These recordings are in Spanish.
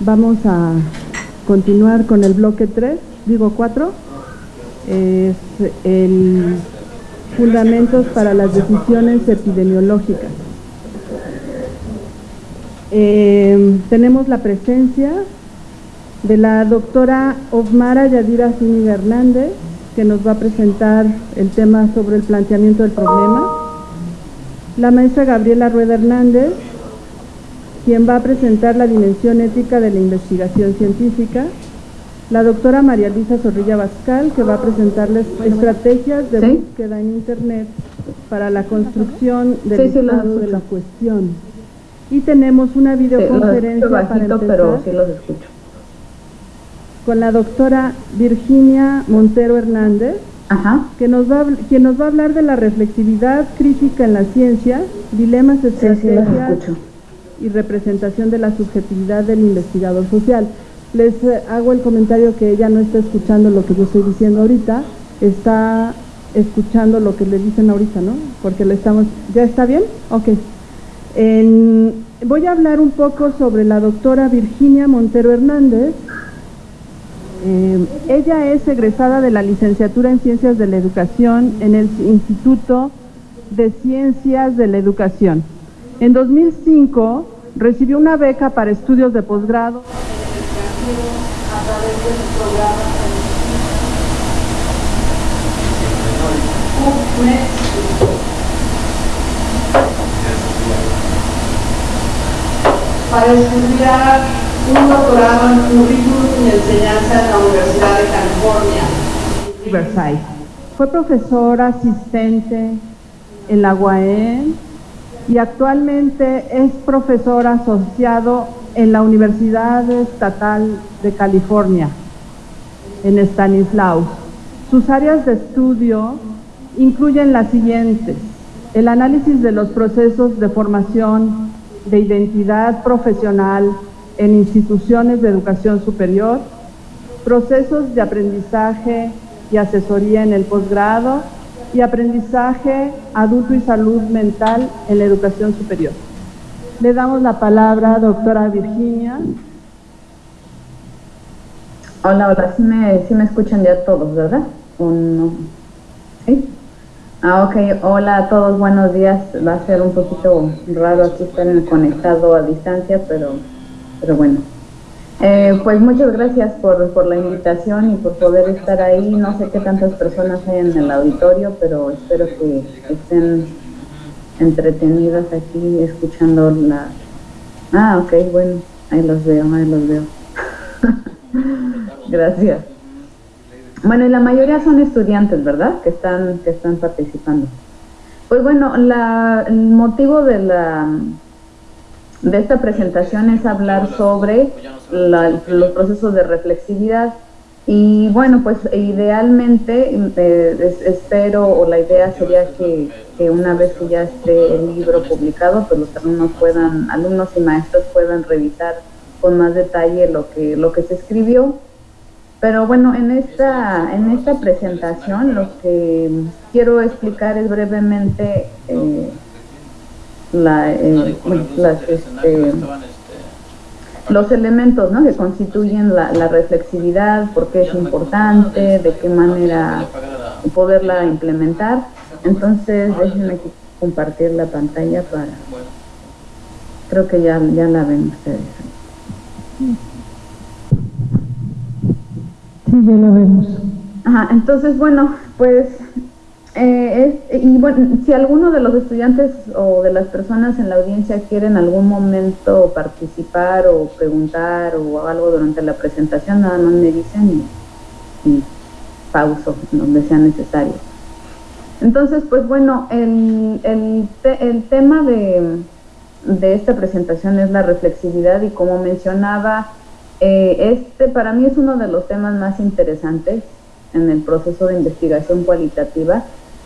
Vamos a continuar con el bloque 3, digo 4, es el fundamentos para las decisiones epidemiológicas. Eh, tenemos la presencia de la doctora Osmara Yadira Zúñiga Hernández, que nos va a presentar el tema sobre el planteamiento del problema. La maestra Gabriela Rueda Hernández, quien va a presentar la dimensión ética de la investigación científica. La doctora María Luisa Zorrilla Bascal, que va a presentarles estrategias de búsqueda en Internet para la construcción del estado de la cuestión. Y tenemos una videoconferencia para empezar. pero sí los escucho con la doctora Virginia Montero Hernández, Que nos va, quien nos va a hablar de la reflexividad crítica en la ciencia, dilemas estrategias y representación de la subjetividad del investigador social. Les eh, hago el comentario que ella no está escuchando lo que yo estoy diciendo ahorita, está escuchando lo que le dicen ahorita, ¿no? Porque le estamos... ¿Ya está bien? Ok. voy a hablar un poco sobre la doctora Virginia Montero Hernández, eh, ella es egresada de la licenciatura en Ciencias de la Educación en el Instituto de Ciencias de la Educación. En 2005 recibió una beca para estudios de posgrado para estudiar un doctorado en currículum y enseñanza en la Universidad de California, Riverside. Fue profesor asistente en la UAM y actualmente es profesor asociado en la Universidad Estatal de California, en Stanislaus. Sus áreas de estudio incluyen las siguientes, el análisis de los procesos de formación de identidad profesional en instituciones de educación superior, procesos de aprendizaje y asesoría en el posgrado y aprendizaje adulto y salud mental en la educación superior. Le damos la palabra a doctora Virginia. Hola, hola, sí me, me escuchan ya todos, ¿verdad? ¿O no? ¿Sí? Ah, ok. Hola a todos, buenos días. Va a ser un poquito raro aquí estar conectado a distancia, pero pero bueno. Eh, pues muchas gracias por, por, la invitación y por poder estar ahí. No sé qué tantas personas hay en el auditorio, pero espero que estén entretenidas aquí escuchando la... Ah, ok, bueno, ahí los veo, ahí los veo. gracias. Bueno, y la mayoría son estudiantes, ¿verdad? Que están, que están participando. Pues bueno, la, el motivo de la de esta presentación es hablar sobre los procesos de reflexividad. Y bueno, pues idealmente eh, espero o la idea sería que, una vez que ya esté el libro publicado, pues los alumnos puedan, alumnos y maestros puedan revisar con más detalle lo que, lo que se escribió. Pero bueno, en esta, en esta presentación lo que quiero explicar es brevemente eh, la, eh, este, los elementos ¿no? que constituyen la, reflexividad, por qué es importante, de qué manera poderla implementar. Entonces, déjenme compartir la pantalla para... Creo que ya, ya la ven ustedes. Sí, ya la vemos. Ajá, entonces, bueno, pues eh, y bueno, si alguno de los estudiantes o de las personas en la audiencia quieren en algún momento participar o preguntar o algo durante la presentación, nada más me dicen y, pauso donde sea necesario. Entonces, pues bueno, el, el, el tema de, de, esta presentación es la reflexividad y como mencionaba, eh, este para mí es uno de los temas más interesantes en el proceso de investigación cualitativa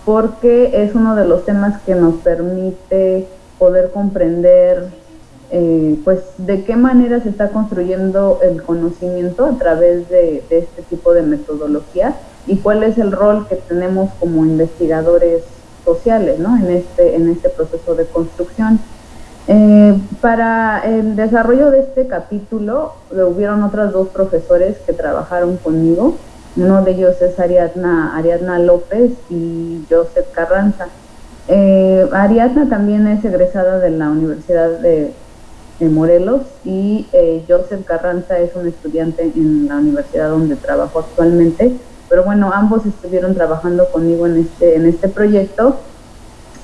porque es uno de los temas que nos permite poder comprender eh, pues de qué manera se está construyendo el conocimiento a través de, este tipo de metodología y cuál es el rol que tenemos como investigadores sociales ¿no? en, este, en este proceso de construcción. Eh, para el desarrollo de este capítulo hubieron otras dos profesores que trabajaron conmigo. Uno de ellos es Ariadna, Ariadna López y Joseph Carranza. Eh, Ariadna también es egresada de la Universidad de, Morelos y eh, Joseph Carranza es un estudiante en la universidad donde trabajo actualmente. Pero bueno, ambos estuvieron trabajando conmigo en este, en este proyecto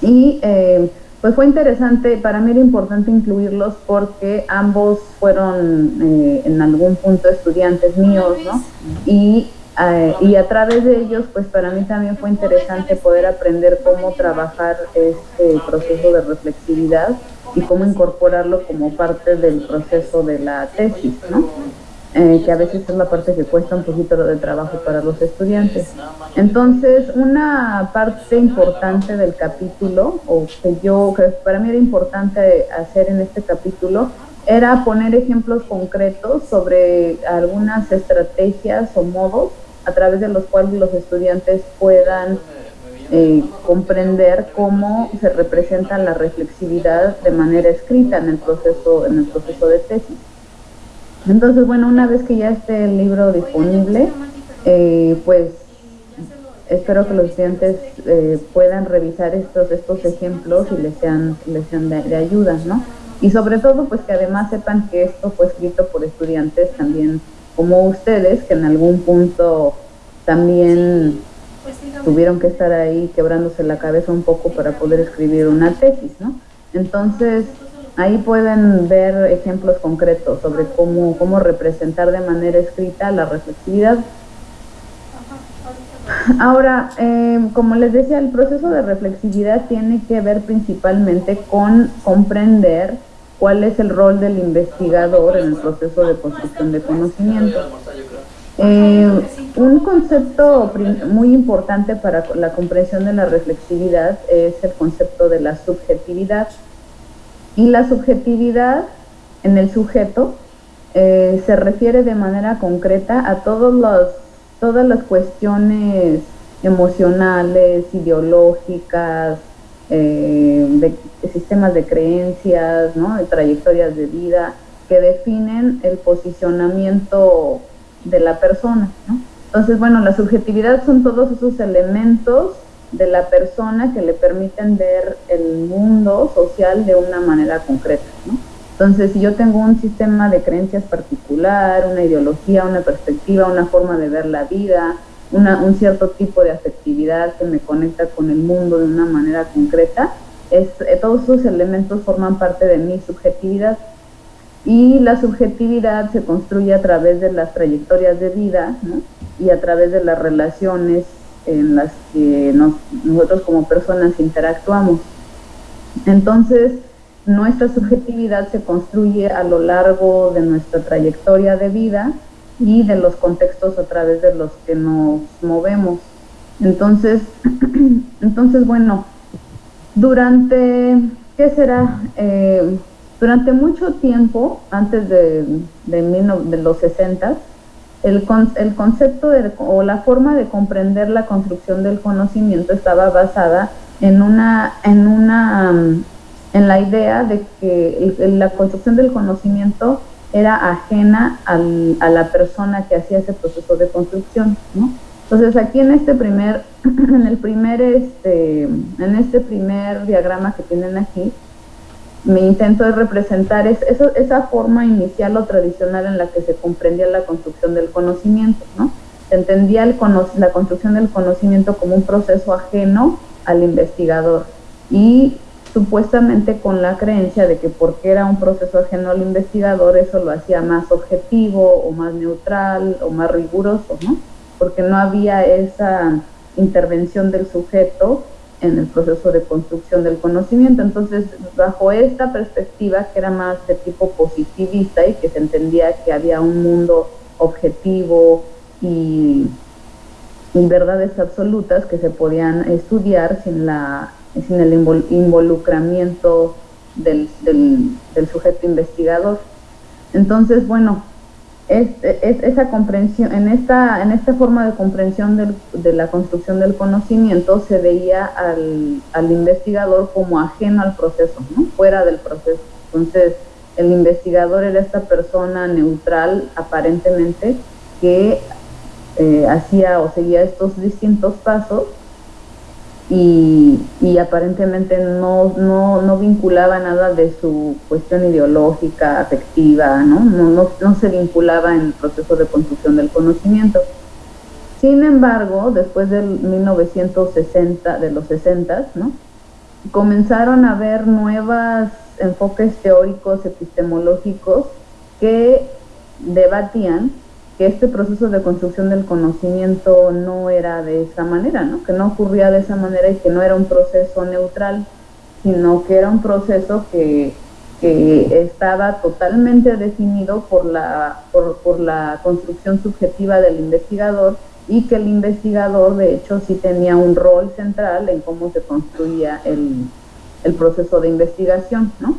y eh, pues fue interesante, para mí era importante incluirlos porque ambos fueron eh, en algún punto estudiantes míos, ¿no? Y, eh, y a través de ellos, pues para mí también fue interesante poder aprender cómo trabajar este proceso de reflexividad y cómo incorporarlo como parte del proceso de la tesis, ¿no? Eh, que a veces es la parte que cuesta un poquito de trabajo para los estudiantes. Entonces, una parte importante del capítulo, o que yo, que para mí era importante hacer en este capítulo, era poner ejemplos concretos sobre algunas estrategias o modos a través de los cuales los estudiantes puedan eh, comprender cómo se representa la reflexividad de manera escrita en el proceso, en el proceso de tesis. Entonces, bueno, una vez que ya esté el libro disponible, eh, pues espero que los estudiantes eh, puedan revisar estos estos ejemplos y les sean, les sean de, ayuda, ¿no? Y sobre todo, pues que además sepan que esto fue escrito por estudiantes también como ustedes, que en algún punto también tuvieron que estar ahí quebrándose la cabeza un poco para poder escribir una tesis, ¿no? Entonces, Ahí pueden ver ejemplos concretos sobre cómo, cómo representar de manera escrita la reflexividad. Ahora, eh, como les decía, el proceso de reflexividad tiene que ver principalmente con comprender cuál es el rol del investigador en el proceso de construcción de conocimiento. Eh, un concepto muy importante para la comprensión de la reflexividad es el concepto de la subjetividad. Y la subjetividad en el sujeto eh, se refiere de manera concreta a todos los, todas las cuestiones emocionales, ideológicas, eh, de, sistemas de creencias, ¿no? de trayectorias de vida, que definen el posicionamiento de la persona. ¿no? Entonces, bueno, la subjetividad son todos esos elementos de la persona que le permiten ver el mundo social de una manera concreta. ¿no? Entonces, si yo tengo un sistema de creencias particular, una ideología, una perspectiva, una forma de ver la vida, un cierto tipo de afectividad que me conecta con el mundo de una manera concreta, es, eh, todos esos elementos forman parte de mi subjetividad. Y la subjetividad se construye a través de las trayectorias de vida y a través de las relaciones en las que nosotros como personas interactuamos. Entonces, nuestra subjetividad se construye a lo largo de nuestra trayectoria de vida y de los contextos a través de los que nos movemos. Entonces, entonces bueno, durante, ¿qué será? Eh, durante mucho tiempo, antes de, de, de los 60, el, el concepto o la forma de comprender la construcción del conocimiento estaba basada en una, en una, en la idea de que la construcción del conocimiento era ajena a la persona que hacía ese proceso de construcción, ¿no? Entonces aquí en este primer, en el primer, este, en este primer diagrama que tienen aquí, mi intento es representar es, esa forma inicial o tradicional en la que se comprendía la construcción del conocimiento, ¿no? Se entendía la construcción del conocimiento como un proceso ajeno al investigador y supuestamente con la creencia de que porque era un proceso ajeno al investigador eso lo hacía más objetivo o más neutral o más riguroso, ¿no? Porque no había esa intervención del sujeto en el proceso de construcción del conocimiento. Entonces, bajo esta perspectiva, que era más de tipo positivista y que se entendía que había un mundo objetivo y, verdades absolutas que se podían estudiar sin, la, sin el involucramiento del, sujeto investigador. Entonces, bueno, es, esa comprensión, en esta, en esta forma de comprensión de la construcción del conocimiento se veía al, investigador como ajeno al proceso, fuera del proceso. Entonces, El investigador era esta persona neutral, aparentemente, que eh, hacía o seguía estos distintos pasos y, aparentemente no, no, no, vinculaba nada de su cuestión ideológica, afectiva, ¿no? No, no, se vinculaba en el proceso de construcción del conocimiento. Sin embargo, después del 1960, de los 60, ¿no? comenzaron a haber nuevos enfoques teóricos, epistemológicos, que debatían este proceso de construcción del conocimiento no era de esa manera, ¿no? que no ocurría de esa manera y que no era un proceso neutral, sino que era un proceso que, que estaba totalmente definido por la, por, por la construcción subjetiva del investigador y que el investigador de hecho sí tenía un rol central en cómo se construía el, el proceso de investigación, ¿no?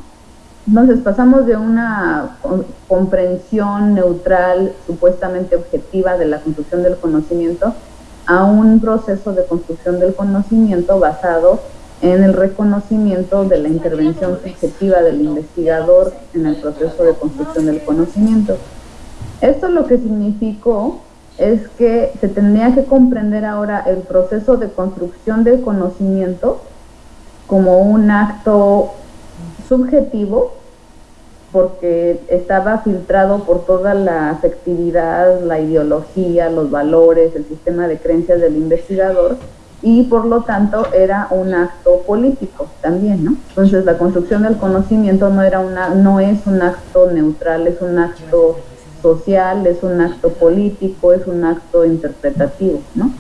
Entonces pasamos de una comprensión neutral, supuestamente objetiva de la construcción del conocimiento, a un proceso de construcción del conocimiento basado en el reconocimiento de la intervención subjetiva del investigador en el proceso de construcción del conocimiento. Esto lo que significó es que se tendría que comprender ahora el proceso de construcción del conocimiento como un acto subjetivo porque estaba filtrado por toda la afectividad, la ideología, los valores, el sistema de creencias del investigador y por lo tanto era un acto político también, ¿no? Entonces la construcción del conocimiento no era una no es un acto neutral, es un acto social, es un acto político, es un acto interpretativo, ¿no?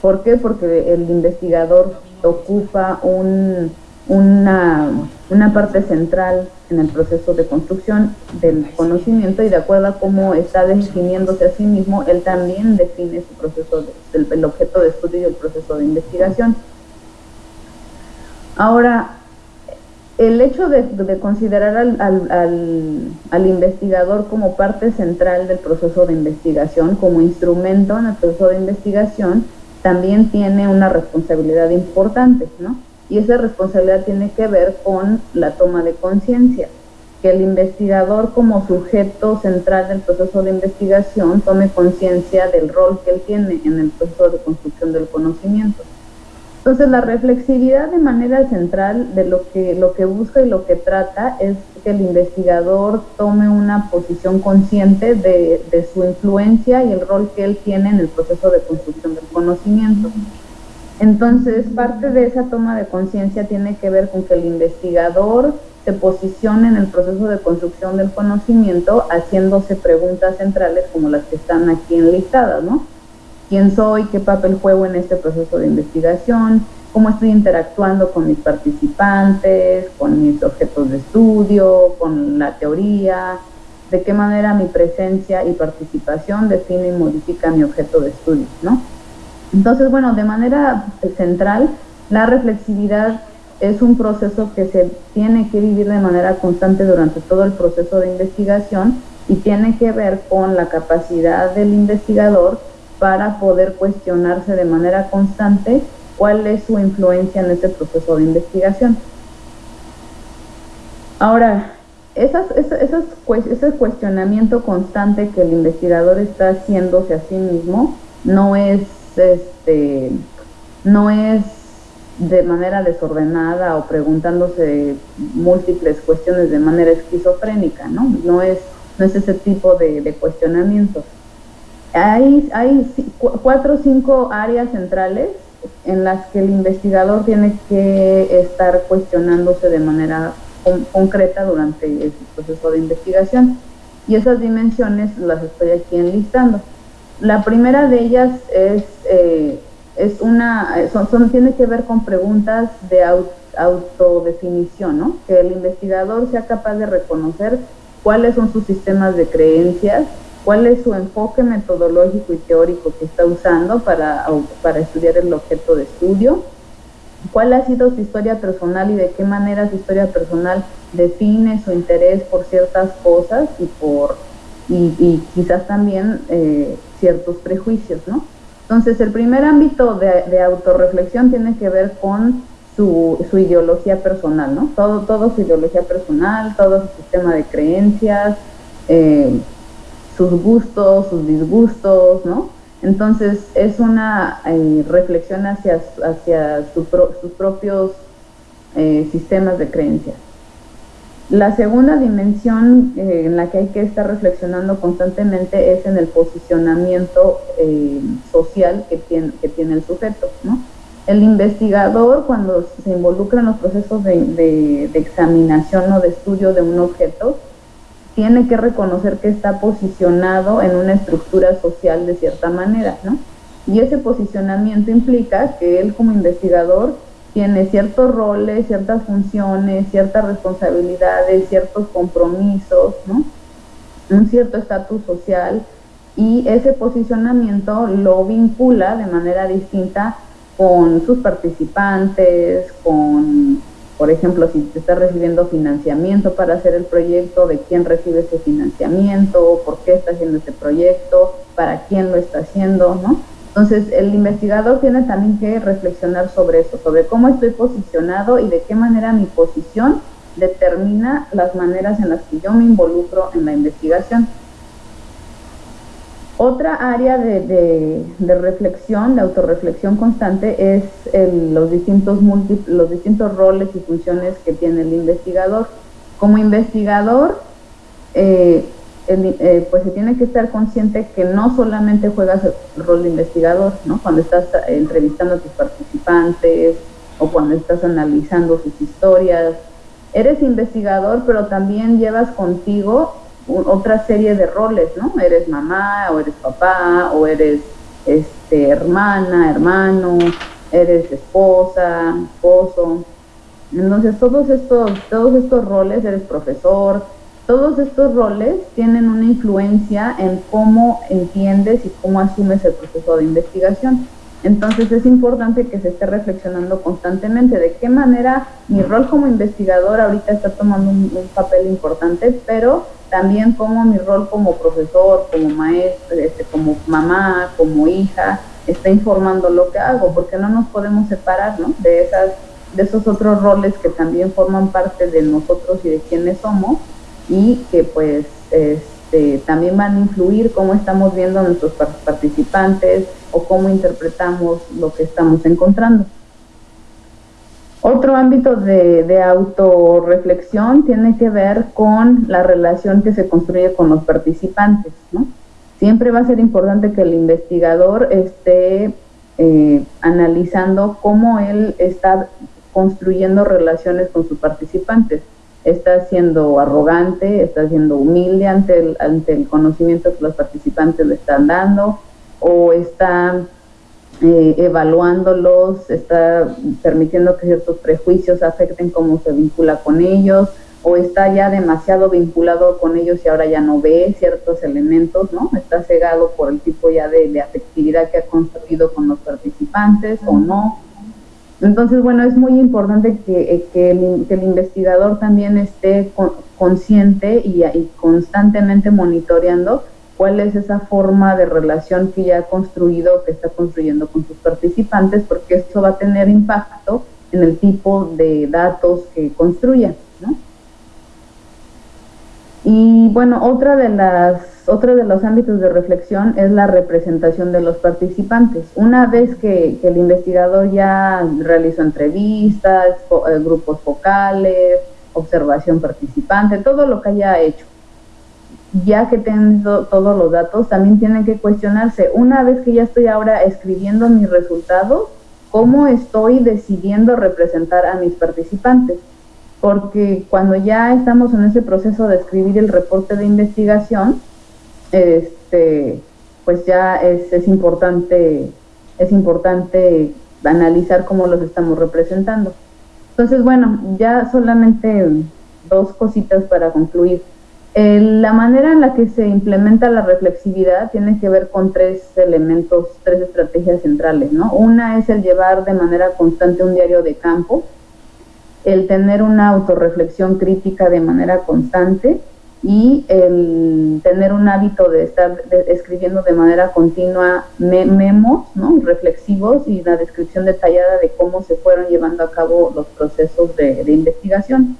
¿Por qué? Porque el investigador ocupa un una, una, parte central en el proceso de construcción del conocimiento y de acuerdo a cómo está definiéndose a sí mismo, él también define su proceso, el, objeto de estudio y el proceso de investigación. Ahora, el hecho de, considerar al, al, al, investigador como parte central del proceso de investigación, como instrumento en el proceso de investigación, también tiene una responsabilidad importante, ¿no? Y esa responsabilidad tiene que ver con la toma de conciencia, que el investigador como sujeto central del proceso de investigación tome conciencia del rol que él tiene en el proceso de construcción del conocimiento. Entonces la reflexividad de manera central de lo que, lo que busca y lo que trata es que el investigador tome una posición consciente de, de su influencia y el rol que él tiene en el proceso de construcción del conocimiento. Entonces, parte de esa toma de conciencia tiene que ver con que el investigador se posicione en el proceso de construcción del conocimiento haciéndose preguntas centrales como las que están aquí enlistadas, ¿no? ¿Quién soy? ¿Qué papel juego en este proceso de investigación? ¿Cómo estoy interactuando con mis participantes, con mis objetos de estudio, con la teoría? ¿De qué manera mi presencia y participación define y modifica mi objeto de estudio, ¿no? Entonces, bueno, de manera central, la reflexividad es un proceso que se tiene que vivir de manera constante durante todo el proceso de investigación y tiene que ver con la capacidad del investigador para poder cuestionarse de manera constante cuál es su influencia en ese proceso de investigación. Ahora, esas, esas, ese cuestionamiento constante que el investigador está haciéndose a sí mismo no es este, no es de manera desordenada o preguntándose múltiples cuestiones de manera esquizofrénica, ¿no? No es, no es ese tipo de, de cuestionamiento. Hay, hay cuatro o cinco áreas centrales en las que el investigador tiene que estar cuestionándose de manera concreta durante el proceso de investigación. Y esas dimensiones las estoy aquí enlistando. La primera de ellas es, eh, es una, son, tiene que ver con preguntas de autodefinición, ¿no? Que el investigador sea capaz de reconocer cuáles son sus sistemas de creencias, cuál es su enfoque metodológico y teórico que está usando para, para estudiar el objeto de estudio, cuál ha sido su historia personal y de qué manera su historia personal define su interés por ciertas cosas y por y, quizás también eh, ciertos prejuicios, ¿no? Entonces, el primer ámbito de, autorreflexión tiene que ver con su, ideología personal, ¿no? Todo, su ideología personal, todo su sistema de creencias, eh, sus gustos, sus disgustos, ¿no? Entonces es una eh, reflexión hacia, hacia sus propios sistemas de creencias. La segunda dimensión eh, en la que hay que estar reflexionando constantemente es en el posicionamiento social que tiene, el sujeto. El investigador cuando se involucra en los procesos de, de examinación o de estudio de un objeto, tiene que reconocer que está posicionado en una estructura social de cierta manera, ¿no? Y ese posicionamiento implica que él como investigador tiene ciertos roles, ciertas funciones, ciertas responsabilidades, ciertos compromisos, ¿no? Un cierto estatus social y ese posicionamiento lo vincula de manera distinta con sus participantes, con por ejemplo, si te está recibiendo financiamiento para hacer el proyecto, de quién recibe ese financiamiento, por qué está haciendo ese proyecto, para quién lo está haciendo, ¿no? Entonces, el investigador tiene también que reflexionar sobre eso, sobre cómo estoy posicionado y de qué manera mi posición determina las maneras en las que yo me involucro en la investigación. Otra área de, reflexión, de autorreflexión constante, es los, distintos los distintos roles y funciones que tiene el investigador. Como investigador, eh, eh, pues se tiene que estar consciente que no solamente juegas el rol de investigador, ¿no? Cuando estás entrevistando a tus participantes o cuando estás analizando sus historias, eres investigador, pero también llevas contigo otra serie de roles, ¿no? Eres mamá, o eres papá, o eres este, hermana, hermano, eres esposa, esposo. Entonces todos estos, todos estos roles, eres profesor, todos estos roles tienen una influencia en cómo entiendes y cómo asumes el proceso de investigación. Entonces es importante que se esté reflexionando constantemente de qué manera mi rol como investigador ahorita está tomando un papel importante, pero también como mi rol como profesor, como maestro, este, como mamá, como hija, está informando lo que hago, porque no nos podemos separar ¿no? de, esas, de esos otros roles que también forman parte de nosotros y de quienes somos y que pues este, también van a influir cómo estamos viendo a nuestros participantes o cómo interpretamos lo que estamos encontrando. Otro ámbito de, autorreflexión tiene que ver con la relación que se construye con los participantes. Siempre va a ser importante que el investigador esté eh, analizando cómo él está construyendo relaciones con sus participantes. Está siendo arrogante, está siendo humilde ante el, ante el conocimiento que los participantes le están dando, o está eh, evaluándolos, está permitiendo que ciertos prejuicios afecten cómo se vincula con ellos, o está ya demasiado vinculado con ellos y ahora ya no ve ciertos elementos, ¿no? Está cegado por el tipo ya de, afectividad que ha construido con los participantes o no. Entonces, bueno, es muy importante que, eh, que, el, investigador también esté consciente y, y constantemente monitoreando cuál es esa forma de relación que ya ha construido, que está construyendo con sus participantes, porque eso va a tener impacto en el tipo de datos que construya. ¿no? Y bueno, otra de las, otro de los ámbitos de reflexión es la representación de los participantes. Una vez que, que el investigador ya realizó entrevistas, eh, grupos focales, observación participante, todo lo que haya hecho, ya que tengo todos los datos, también tienen que cuestionarse, una vez que ya estoy ahora escribiendo mis resultados, ¿cómo estoy decidiendo representar a mis participantes? Porque cuando ya estamos en ese proceso de escribir el reporte de investigación, este, pues ya es, es importante, es importante analizar cómo los estamos representando. Entonces, bueno, ya solamente dos cositas para concluir la manera en la que se implementa la reflexividad tiene que ver con tres elementos, tres estrategias centrales, ¿no? Una es el llevar de manera constante un diario de campo, el tener una autorreflexión crítica de manera constante y el tener un hábito de estar escribiendo de manera continua memos ¿no? reflexivos y la descripción detallada de cómo se fueron llevando a cabo los procesos de, investigación.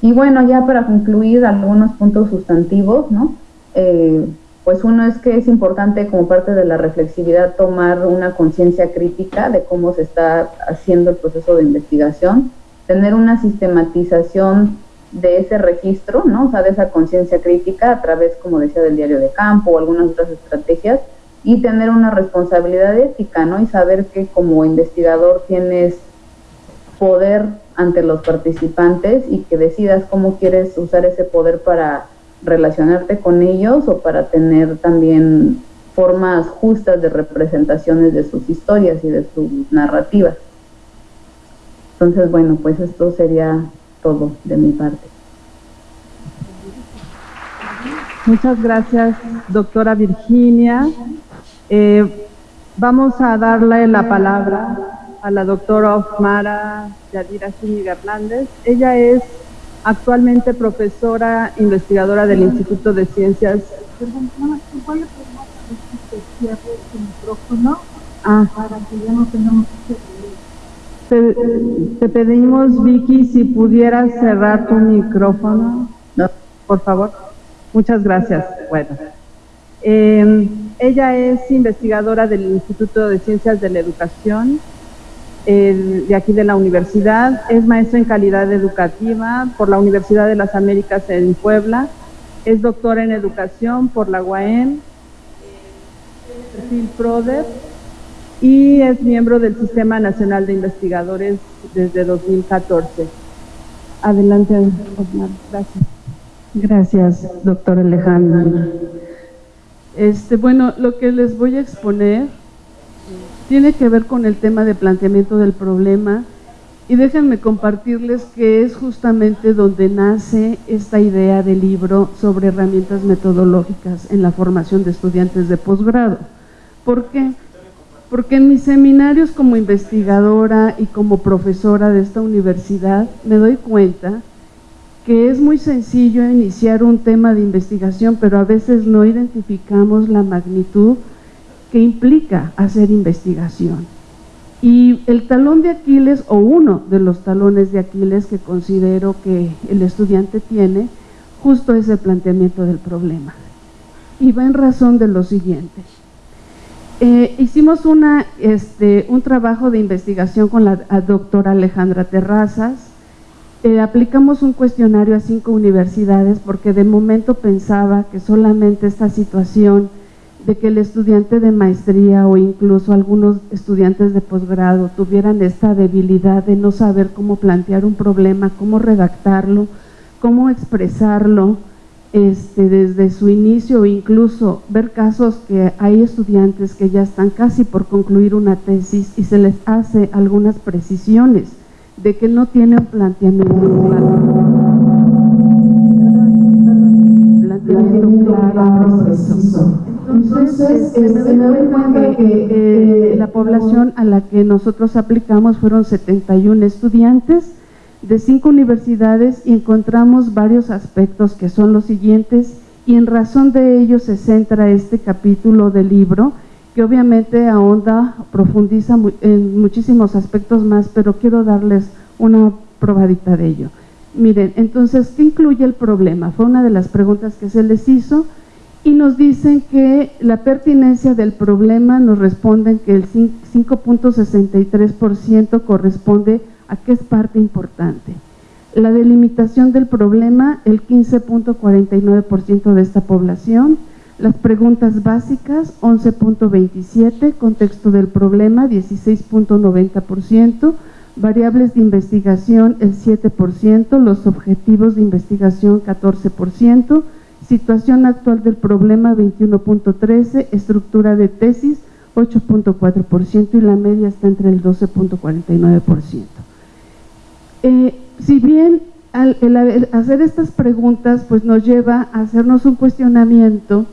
Y bueno, ya para concluir algunos puntos sustantivos, ¿no? Eh, pues uno es que es importante como parte de la reflexividad tomar una conciencia crítica de cómo se está haciendo el proceso de investigación, tener una sistematización de ese registro, ¿no? O sea, de esa conciencia crítica a través, como decía, del diario de campo o algunas otras estrategias y tener una responsabilidad ética, ¿no? Y saber que como investigador tienes poder ante los participantes y que decidas cómo quieres usar ese poder para relacionarte con ellos o para tener también formas justas de representaciones de sus historias y de sus narrativas. Entonces, bueno, pues esto sería todo de mi parte. Muchas gracias, doctora Virginia. Eh, vamos a darle la palabra a la doctora Osmara Yadira Zúñiga Hernández. Ella es actualmente profesora investigadora del Instituto de Ciencias. Perdón, ¿puede que cierre su micrófono ah. para que ya no tengamos que te, pedimos, Vicky, si pudieras cerrar tu micrófono, por favor. Muchas gracias. Bueno, em, ella es investigadora del Instituto de Ciencias de la Educación de aquí de la universidad. Es maestra en calidad educativa por la Universidad de las Américas en Puebla. Es doctora en educación por la UAM. Perfil PRODEP y es miembro del Sistema Nacional de Investigadores desde 2014. Adelante, Osmar. Gracias. Gracias, doctor Alejandro. Este, bueno, lo que les voy a exponer tiene que ver con el tema de planteamiento del problema y déjenme compartirles que es justamente donde nace esta idea del libro sobre herramientas metodológicas en la formación de estudiantes de posgrado. ¿Por qué? porque en mis seminarios como investigadora y como profesora de esta universidad me doy cuenta que es muy sencillo iniciar un tema de investigación, pero a veces no identificamos la magnitud que implica hacer investigación. Y el talón de Aquiles, o uno de los talones de Aquiles que considero que el estudiante tiene, justo es el planteamiento del problema. Y va en razón de lo siguiente. Eh, hicimos una, este, un trabajo de investigación con la doctora Alejandra Terrazas. Eh, aplicamos un cuestionario a cinco universidades porque de momento pensaba que solamente esta situación de que el estudiante de maestría o incluso algunos estudiantes de posgrado tuvieran esta debilidad de no saber cómo plantear un problema, cómo redactarlo, cómo expresarlo, este, desde su inicio o incluso ver casos que hay estudiantes que ya están casi por concluir una tesis y se les hace algunas precisiones de que no tiene un planteamiento claro. Planteamiento claro, Entonces, este, eh, la población a la que nosotros aplicamos fueron 71 estudiantes, de cinco universidades y encontramos varios aspectos que son los siguientes y en razón de ello se centra este capítulo del libro que obviamente ahonda, profundiza en muchísimos aspectos más, pero quiero darles una probadita de ello. Miren, entonces, ¿qué incluye el problema? Fue una de las preguntas que se les hizo y nos dicen que la pertinencia del problema nos responden que el 5.63% corresponde a qué es parte importante. La delimitación del problema, el 15.49% de esta población. Las preguntas básicas, 11.27, contexto del problema, 16.90%, variables de investigación, el 7%, los objetivos de investigación, 14%, situación actual del problema, 21.13, estructura de tesis, 8.4% y la media está entre el 12.49%. Eh, si bien el, hacer estas preguntas pues nos lleva a hacernos un cuestionamiento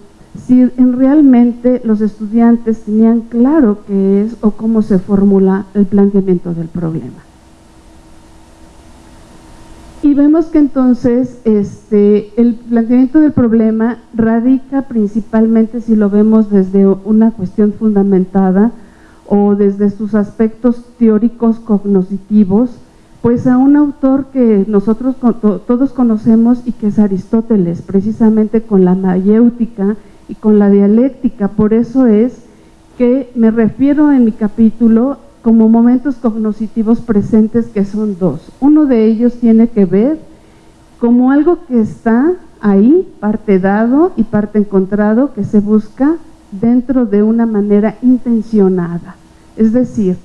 si en realmente los estudiantes tenían claro qué es o cómo se formula el planteamiento del problema. Y vemos que entonces este, el planteamiento del problema radica principalmente, si lo vemos desde una cuestión fundamentada o desde sus aspectos teóricos cognitivos, pues a un autor que nosotros todos conocemos y que es Aristóteles, precisamente con la mayéutica y con la dialéctica. Por eso es que me refiero en mi capítulo como momentos cognitivos presentes que son dos. Uno de ellos tiene que ver como algo que está ahí, parte dado y parte encontrado, que se busca dentro de una manera intencionada. Es decir,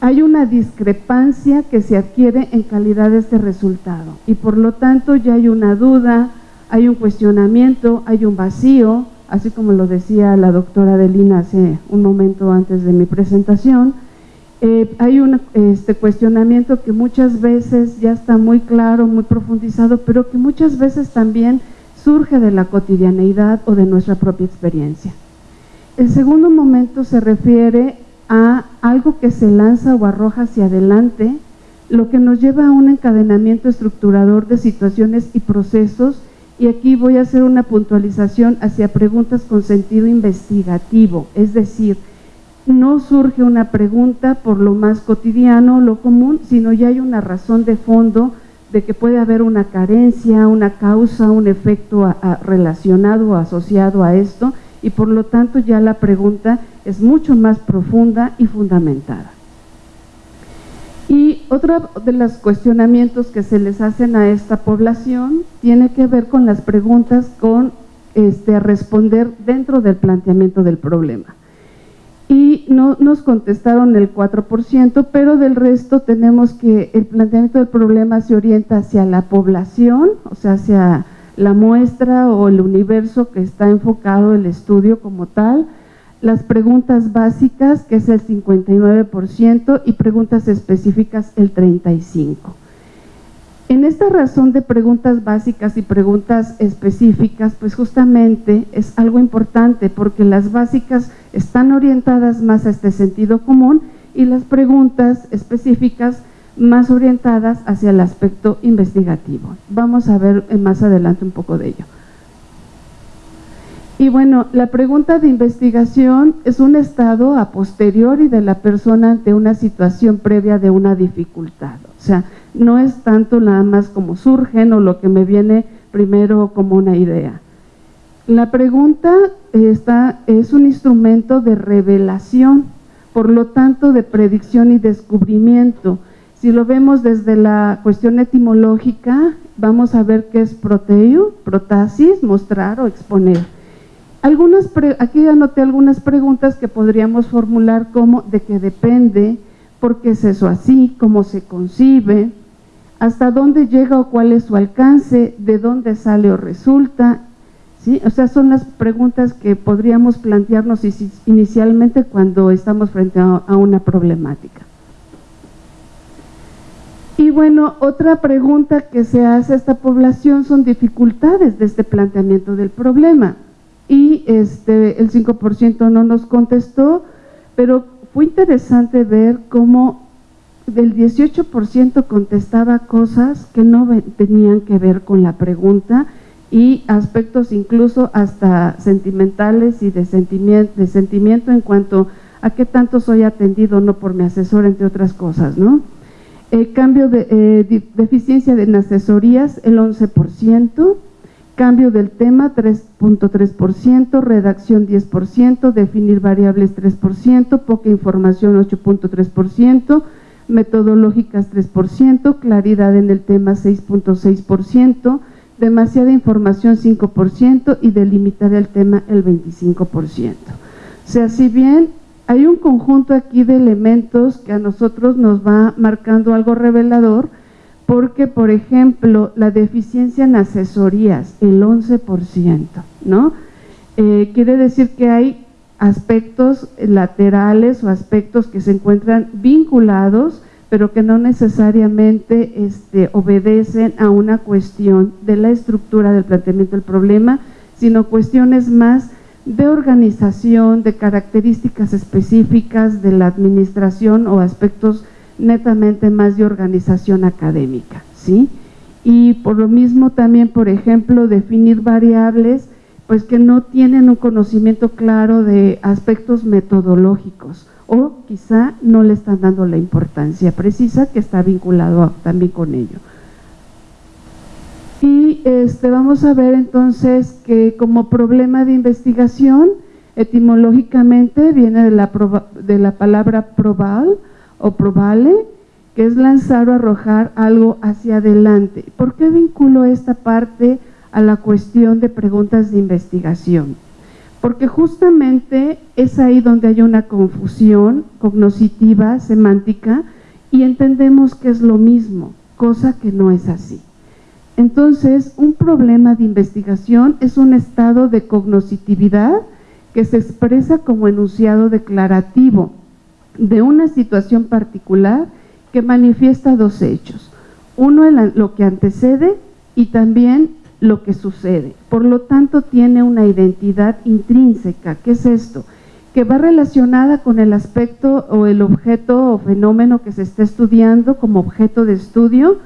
hay una discrepancia que se adquiere en calidad de este resultado y por lo tanto ya hay una duda, hay un cuestionamiento, hay un vacío, así como lo decía la doctora Delina hace un momento antes de mi presentación, eh, hay un este, cuestionamiento que muchas veces ya está muy claro, muy profundizado, pero que muchas veces también surge de la cotidianeidad o de nuestra propia experiencia. El segundo momento se refiere a algo que se lanza o arroja hacia adelante, lo que nos lleva a un encadenamiento estructurador de situaciones y procesos, y aquí voy a hacer una puntualización hacia preguntas con sentido investigativo, es decir, no surge una pregunta por lo más cotidiano, lo común, sino ya hay una razón de fondo de que puede haber una carencia, una causa, un efecto relacionado o asociado a esto y por lo tanto ya la pregunta es mucho más profunda y fundamentada. Y otro de los cuestionamientos que se les hacen a esta población tiene que ver con las preguntas con este, responder dentro del planteamiento del problema no nos contestaron el 4%, pero del resto tenemos que el planteamiento del problema se orienta hacia la población, o sea, hacia la muestra o el universo que está enfocado el estudio como tal, las preguntas básicas, que es el 59%, y preguntas específicas, el 35%. En esta razón de preguntas básicas y preguntas específicas, pues justamente es algo importante porque las básicas están orientadas más a este sentido común y las preguntas específicas más orientadas hacia el aspecto investigativo. Vamos a ver más adelante un poco de ello. Y bueno, la pregunta de investigación es un estado a posteriori de la persona ante una situación previa de una dificultad. O sea, no es tanto nada más como surgen o lo que me viene primero como una idea. La pregunta está, es un instrumento de revelación, por lo tanto de predicción y descubrimiento. Si lo vemos desde la cuestión etimológica, vamos a ver qué es proteo, protasis, mostrar o exponer. Algunas aquí anoté algunas preguntas que podríamos formular como de qué depende, por qué es eso así, cómo se concibe, hasta dónde llega o cuál es su alcance, de dónde sale o resulta. O sea, son las preguntas que podríamos plantearnos inicialmente cuando estamos frente a una problemática. Y bueno, otra pregunta que se hace a esta población son dificultades de este planteamiento del problema. Y este, el 5% no nos contestó, pero fue interesante ver cómo del 18% contestaba cosas que no tenían que ver con la pregunta y aspectos incluso hasta sentimentales y de sentimiento, de sentimiento en cuanto a qué tanto soy atendido no por mi asesor, entre otras cosas, ¿no? El cambio de eh, deficiencia en asesorías, el 11%, cambio del tema 3.3%, redacción 10%, definir variables 3%, poca información 8.3%, metodológicas 3%, claridad en el tema 6.6%, demasiada información 5% y delimitar el tema el 25%. O sea, si bien hay un conjunto aquí de elementos que a nosotros nos va marcando algo revelador, porque, por ejemplo, la deficiencia en asesorías, el 11%, ¿no? Eh, quiere decir que hay aspectos laterales o aspectos que se encuentran vinculados, pero que no necesariamente este, obedecen a una cuestión de la estructura del planteamiento del problema, sino cuestiones más de organización, de características específicas de la administración o aspectos netamente más de organización académica, ¿sí? y por lo mismo también, por ejemplo, definir variables pues que no tienen un conocimiento claro de aspectos metodológicos o quizá no le están dando la importancia precisa que está vinculado también con ello. Y este, vamos a ver entonces que como problema de investigación, etimológicamente viene de la, de la palabra probar o probable, que es lanzar o arrojar algo hacia adelante. ¿Por qué vinculo esta parte a la cuestión de preguntas de investigación? Porque justamente es ahí donde hay una confusión cognoscitiva, semántica, y entendemos que es lo mismo, cosa que no es así. Entonces, un problema de investigación es un estado de cognoscitividad que se expresa como enunciado declarativo de una situación particular que manifiesta dos hechos. Uno lo que antecede y también lo que sucede. Por lo tanto, tiene una identidad intrínseca. ¿Qué es esto? Que va relacionada con el aspecto o el objeto o fenómeno que se está estudiando como objeto de estudio,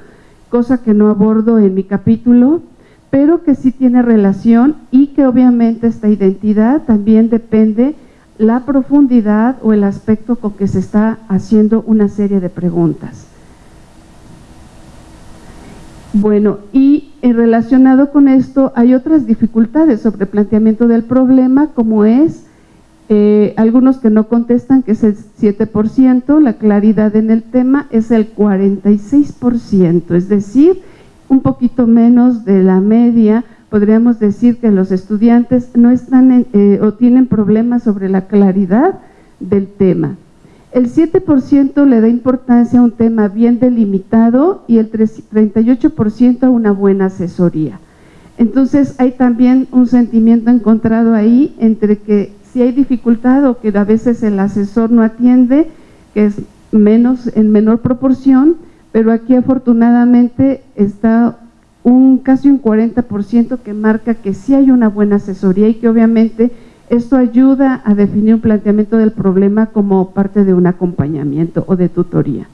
cosa que no abordo en mi capítulo, pero que sí tiene relación y que obviamente esta identidad también depende la profundidad o el aspecto con que se está haciendo una serie de preguntas. Bueno, y relacionado con esto hay otras dificultades sobre el planteamiento del problema, como es eh, algunos que no contestan, que es el 7%, la claridad en el tema es el 46%, es decir, un poquito menos de la media, podríamos decir que los estudiantes no están eh, o tienen problemas sobre la claridad del tema. El 7% le da importancia a un tema bien delimitado y el 38% a una buena asesoría. Entonces hay también un sentimiento encontrado ahí entre que si hay dificultad o que a veces el asesor no atiende, que es menos en menor proporción, pero aquí afortunadamente está un casi un 40% que marca que sí hay una buena asesoría y que obviamente esto ayuda a definir un planteamiento del problema como parte de un acompañamiento o de tutoría.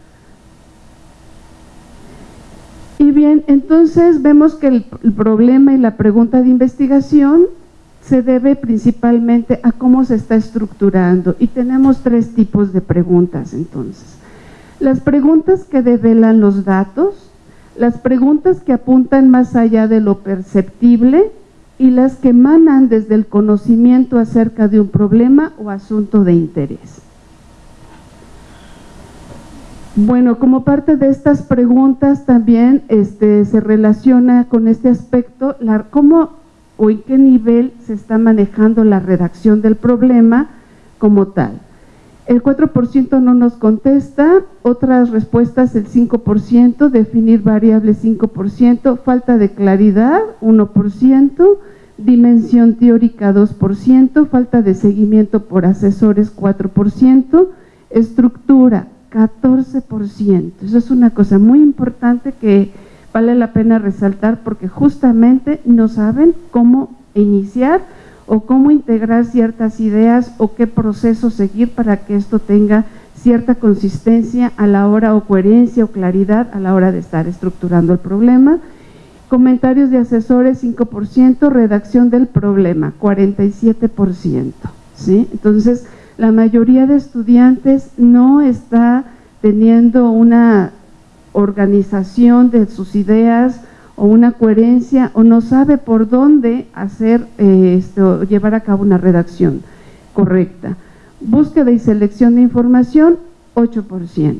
Y bien, entonces vemos que el, problema y la pregunta de investigación se debe principalmente a cómo se está estructurando y tenemos tres tipos de preguntas entonces. Las preguntas que develan los datos, las preguntas que apuntan más allá de lo perceptible y las que emanan desde el conocimiento acerca de un problema o asunto de interés. Bueno, como parte de estas preguntas también este, se relaciona con este aspecto, la, cómo o en qué nivel se está manejando la redacción del problema como tal. El 4% no nos contesta, otras respuestas el 5%, definir variables 5%, falta de claridad 1%, dimensión teórica 2%, falta de seguimiento por asesores 4%, estructura 14%. Eso es una cosa muy importante que vale la pena resaltar porque justamente no saben cómo iniciar o cómo integrar ciertas ideas o qué proceso seguir para que esto tenga cierta consistencia a la hora o coherencia o claridad a la hora de estar estructurando el problema. Comentarios de asesores 5%, redacción del problema 47%. ¿sí? Entonces, la mayoría de estudiantes no está teniendo una organización de sus ideas o una coherencia o no sabe por dónde hacer eh, esto, llevar a cabo una redacción correcta. Búsqueda y selección de información, 8%.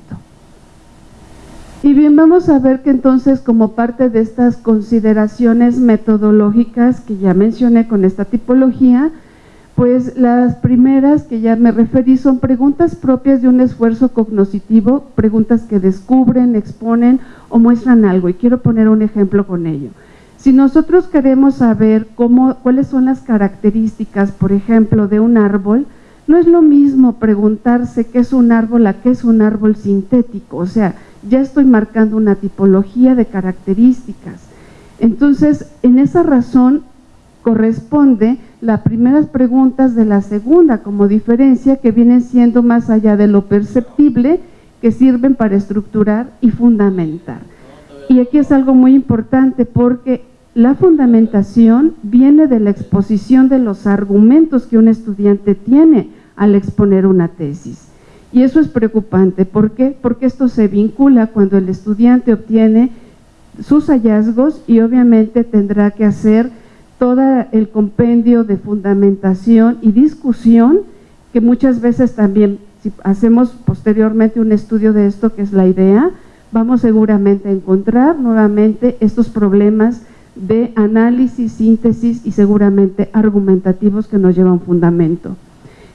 Y bien, vamos a ver que entonces como parte de estas consideraciones metodológicas que ya mencioné con esta tipología, pues las primeras que ya me referí son preguntas propias de un esfuerzo cognoscitivo, preguntas que descubren, exponen o muestran algo. Y quiero poner un ejemplo con ello. Si nosotros queremos saber cómo, cuáles son las características, por ejemplo, de un árbol, no es lo mismo preguntarse qué es un árbol a qué es un árbol sintético. O sea, ya estoy marcando una tipología de características. Entonces, en esa razón corresponde las primeras preguntas de la segunda como diferencia que vienen siendo más allá de lo perceptible que sirven para estructurar y fundamentar. Y aquí es algo muy importante porque la fundamentación viene de la exposición de los argumentos que un estudiante tiene al exponer una tesis. Y eso es preocupante. ¿Por qué? Porque esto se vincula cuando el estudiante obtiene sus hallazgos y obviamente tendrá que hacer todo el compendio de fundamentación y discusión que muchas veces también, si hacemos posteriormente un estudio de esto, que es la idea, vamos seguramente a encontrar nuevamente estos problemas de análisis, síntesis y seguramente argumentativos que nos llevan fundamento.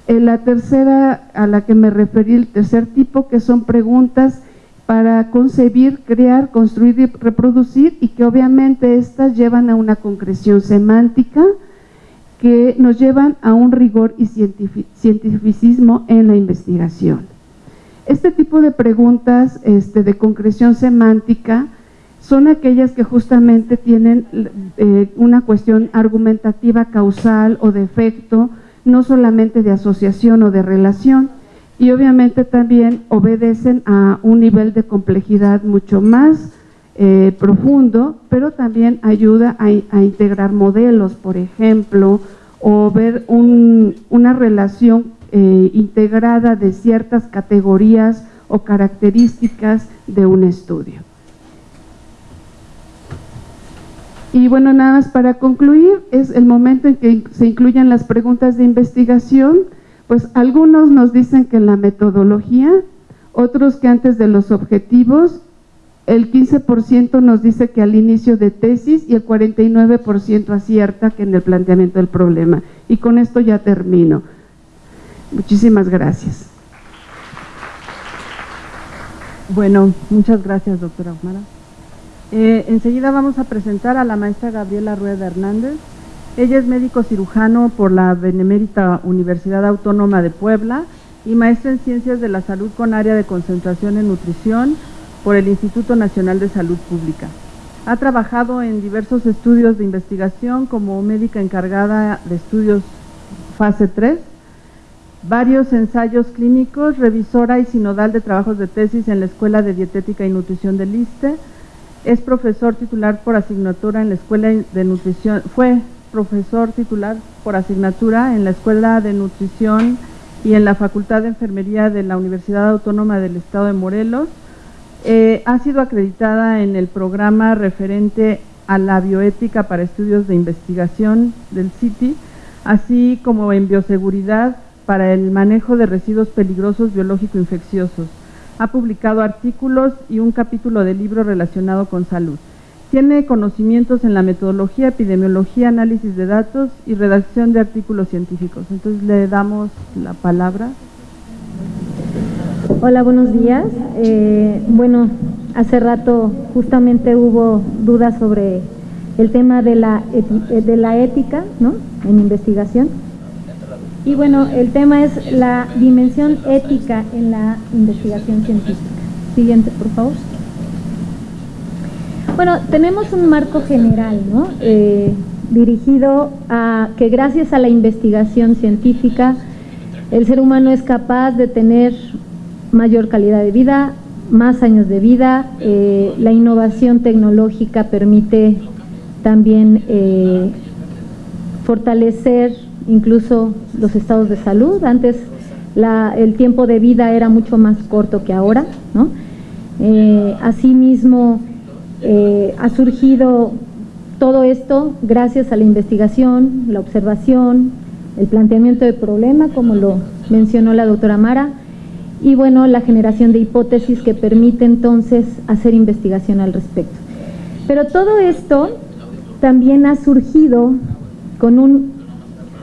Eh, la tercera a la que me referí, el tercer tipo, que son preguntas para concebir, crear, construir y reproducir y que obviamente estas llevan a una concreción semántica que nos llevan a un rigor y cientificismo en la investigación. Este tipo de preguntas este, de concreción semántica son aquellas que justamente tienen eh, una cuestión argumentativa causal o de efecto, no solamente de asociación o de relación, y obviamente también obedecen a un nivel de complejidad mucho más eh, profundo, pero también ayuda a, integrar modelos, por ejemplo, o ver una relación eh, integrada de ciertas categorías o características de un estudio. Y bueno, nada más para concluir, es el momento en que se incluyen las preguntas de investigación, pues algunos nos dicen que en la metodología, otros que antes de los objetivos, el 15% nos dice que al inicio de tesis y el 49% acierta que en el planteamiento del problema. Y con esto ya termino. Muchísimas gracias. Bueno, muchas gracias, doctora Omara. Eh, enseguida vamos a presentar a la maestra Gabriela Rueda Hernández. Ella es médico cirujano por la Benemérita Universidad Autónoma de Puebla y maestra en Ciencias de la Salud con área de concentración en nutrición por el Instituto Nacional de Salud Pública. Ha trabajado en diversos estudios de investigación como médica encargada de estudios fase 3, varios ensayos clínicos, revisora y sinodal de trabajos de tesis en la Escuela de Dietética y Nutrición del ISTE, es profesor titular por asignatura en la Escuela de Nutrición, fue profesor titular por asignatura en la Escuela de Nutrición y en la Facultad de Enfermería de la Universidad Autónoma del Estado de Morelos. Eh, ha sido acreditada en el programa referente a la bioética para estudios de investigación del CITI, así como en bioseguridad para el manejo de residuos peligrosos biológico-infecciosos. Ha publicado artículos y un capítulo de libro relacionado con salud. Tiene conocimientos en la metodología, epidemiología, análisis de datos y redacción de artículos científicos. Entonces le damos la palabra. Hola, buenos días. Eh, bueno, hace rato justamente hubo dudas sobre el tema de la, de la ética ¿no? en investigación. Y bueno, el tema es la dimensión ética en la investigación científica. Siguiente, por favor. Bueno, tenemos un marco general, ¿no? Eh, dirigido a que gracias a la investigación científica el ser humano es capaz de tener mayor calidad de vida, más años de vida, eh, la innovación tecnológica permite también eh, fortalecer incluso los estados de salud. Antes el tiempo de vida era mucho más corto que ahora. ¿no? asimismo, eh, ha surgido todo esto gracias a la investigación, la observación, el planteamiento de problema, como lo mencionó la doctora Mara, y bueno, la generación de hipótesis que permite entonces hacer investigación al respecto. Pero todo esto también ha surgido con un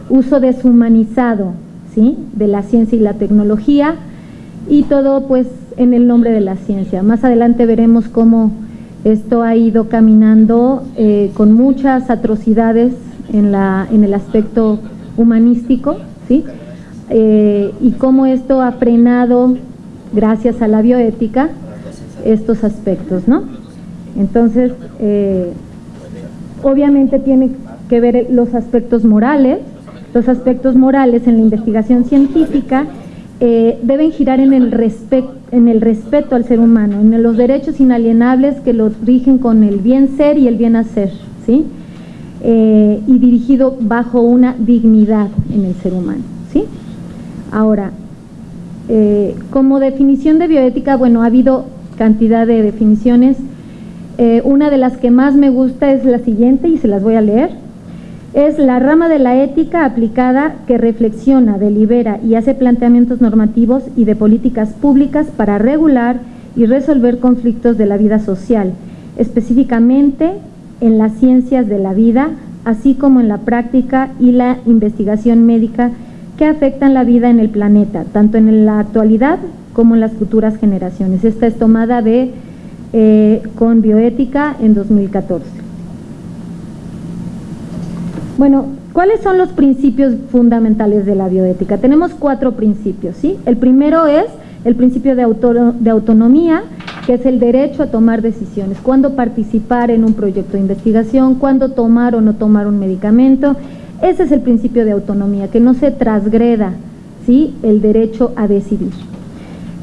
uso deshumanizado ¿sí? de la ciencia y la tecnología y todo pues en el nombre de la ciencia. Más adelante veremos cómo esto ha ido caminando eh, con muchas atrocidades en, la, en el aspecto humanístico, ¿sí? Eh, y cómo esto ha frenado, gracias a la bioética, estos aspectos, ¿no? Entonces, eh, obviamente tiene que ver los aspectos morales, los aspectos morales en la investigación científica eh, deben girar en el, en el respeto al ser humano, en los derechos inalienables que los rigen con el bien ser y el bien hacer, ¿sí? Eh, y dirigido bajo una dignidad en el ser humano, ¿sí? Ahora, eh, como definición de bioética, bueno, ha habido cantidad de definiciones, una de las que más me gusta es la siguiente y se las voy a leer es la rama de la ética aplicada que reflexiona, delibera y hace planteamientos normativos y de políticas públicas para regular y resolver conflictos de la vida social, específicamente en las ciencias de la vida, así como en la práctica y la investigación médica que afectan la vida en el planeta, tanto en la actualidad como en las futuras generaciones. Esta es tomada de eh, con bioética en 2014. Bueno, ¿cuáles son los principios fundamentales de la bioética? Tenemos cuatro principios, ¿sí? El primero es el principio de, autonomía, que es el derecho a tomar decisiones, cuándo participar en un proyecto de investigación, cuándo tomar o no tomar un medicamento. Ese es el principio de autonomía, que no se transgreda ¿sí? el derecho a decidir.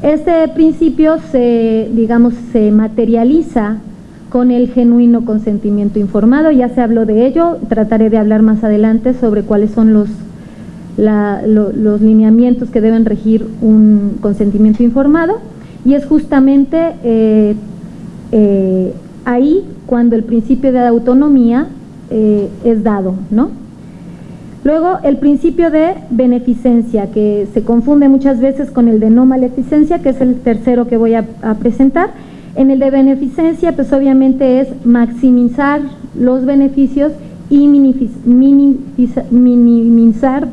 Este principio se, digamos, se materializa con el genuino consentimiento informado. Ya se habló de ello, trataré de hablar más adelante sobre cuáles son los, los lineamientos que deben regir un consentimiento informado. Y es justamente eh, eh, ahí cuando el principio de autonomía eh, es dado, ¿no? Luego, el principio de beneficencia, que se confunde muchas veces con el de no maleficencia, que es el tercero que voy a presentar, en el de beneficencia, pues obviamente es maximizar los beneficios y minimizar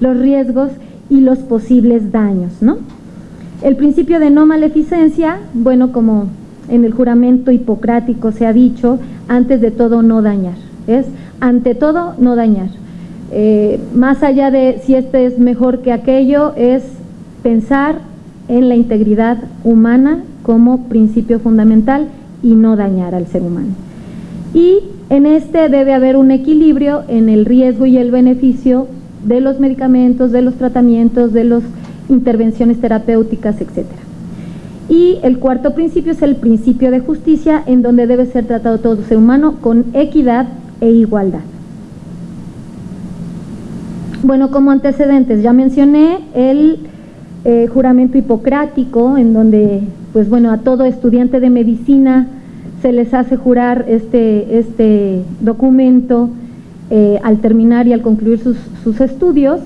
los riesgos y los posibles daños. ¿no? El principio de no maleficencia, bueno, como en el juramento hipocrático se ha dicho, antes de todo no dañar, es ante todo no dañar. Eh, más allá de si este es mejor que aquello, es pensar en la integridad humana como principio fundamental y no dañar al ser humano. Y en este debe haber un equilibrio en el riesgo y el beneficio de los medicamentos, de los tratamientos, de las intervenciones terapéuticas, etc. Y el cuarto principio es el principio de justicia, en donde debe ser tratado todo ser humano con equidad e igualdad. Bueno, como antecedentes, ya mencioné el eh, juramento hipocrático, en donde pues bueno, a todo estudiante de medicina se les hace jurar este, este documento eh, al terminar y al concluir sus, sus, estudios,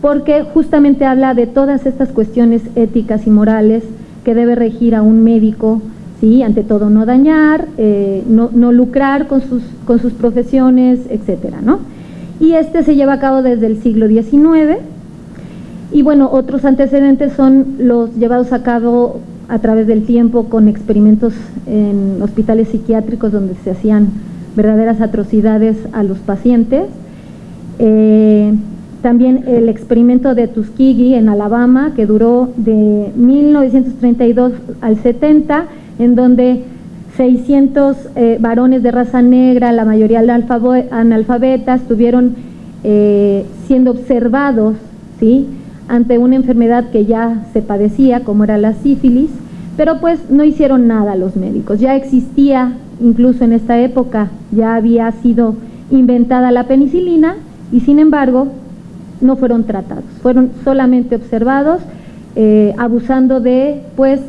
porque justamente habla de todas estas cuestiones éticas y morales que debe regir a un médico, ¿sí? ante todo no dañar, eh, no, no, lucrar con sus, con sus profesiones, etcétera, ¿no? Y este se lleva a cabo desde el siglo XIX, y bueno, otros antecedentes son los llevados a cabo a través del tiempo con experimentos en hospitales psiquiátricos donde se hacían verdaderas atrocidades a los pacientes. Eh, también el experimento de Tuskegee en Alabama, que duró de 1932 al 70, en donde 600 eh, varones de raza negra, la mayoría analfabetas, estuvieron eh, siendo observados ¿sí? Ante una enfermedad que ya se padecía, como era la sífilis, pero pues no hicieron nada los médicos. Ya existía, incluso en esta época, ya había sido inventada la penicilina y sin embargo no fueron tratados, fueron solamente observados, eh, abusando de pues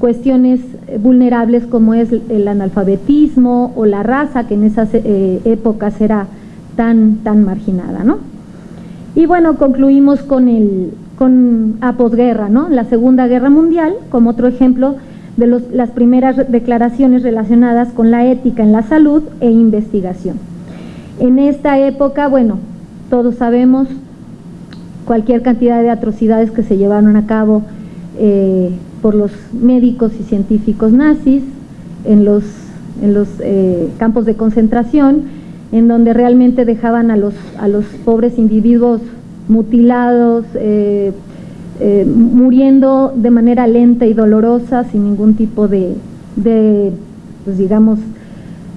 cuestiones vulnerables como es el analfabetismo o la raza que en esas eh, épocas era tan, tan marginada, ¿no? Y bueno, concluimos con el, con, a posguerra, ¿no? la Segunda Guerra Mundial, como otro ejemplo de los, las primeras declaraciones relacionadas con la ética en la salud e investigación. En esta época, bueno, todos sabemos cualquier cantidad de atrocidades que se llevaron a cabo eh, por los médicos y científicos nazis en los, eh, campos de concentración, en donde realmente dejaban a los, a los pobres individuos mutilados, eh, eh, muriendo de manera lenta y dolorosa, sin ningún tipo de, pues digamos,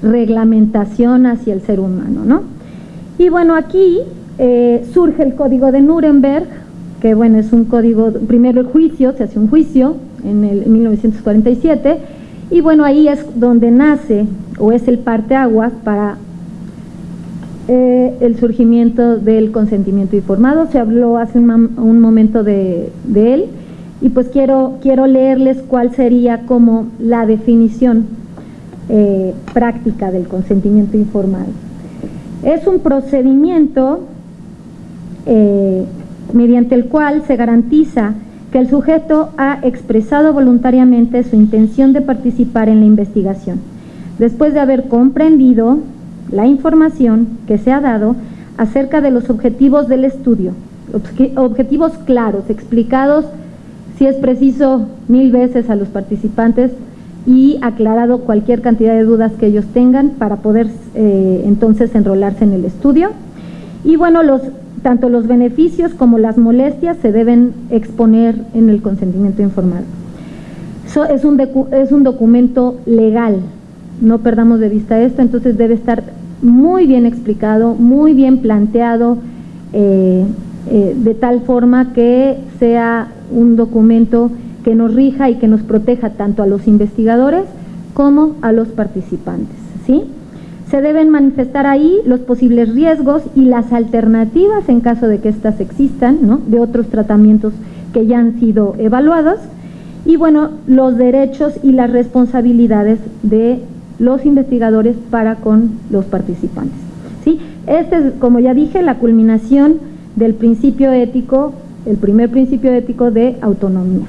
reglamentación hacia el ser humano. ¿no? Y bueno, aquí eh, surge el Código de Nuremberg que bueno, es un código, primero el juicio, se hace un juicio en el 1947, y bueno, ahí es donde nace o es el parteaguas para eh, el surgimiento del consentimiento informado. Se habló hace un, momento de, él y pues quiero, quiero leerles cuál sería como la definición eh, práctica del consentimiento informado. Es un procedimiento eh, mediante el cual se garantiza que el sujeto ha expresado voluntariamente su intención de participar en la investigación, después de haber comprendido la información que se ha dado acerca de los objetivos del estudio, objetivos claros, explicados, si es preciso, mil veces a los participantes y aclarado cualquier cantidad de dudas que ellos tengan para poder eh, entonces enrolarse en el estudio. Y bueno, los tanto los beneficios como las molestias se deben exponer en el consentimiento informado. es, un es un documento legal, no perdamos de vista esto, entonces debe estar muy bien explicado, muy bien planteado, eh, eh, de tal forma que sea un documento que nos rija y que nos proteja tanto a los investigadores como a los participantes. ¿sí? Se deben manifestar ahí los posibles riesgos y las alternativas en caso de que éstas existan, ¿no? de otros tratamientos que ya han sido evaluados, y bueno, los derechos y las responsabilidades de los investigadores para con los participantes. ¿sí? Este es, como ya dije, la culminación del principio ético, el primer principio ético de autonomía.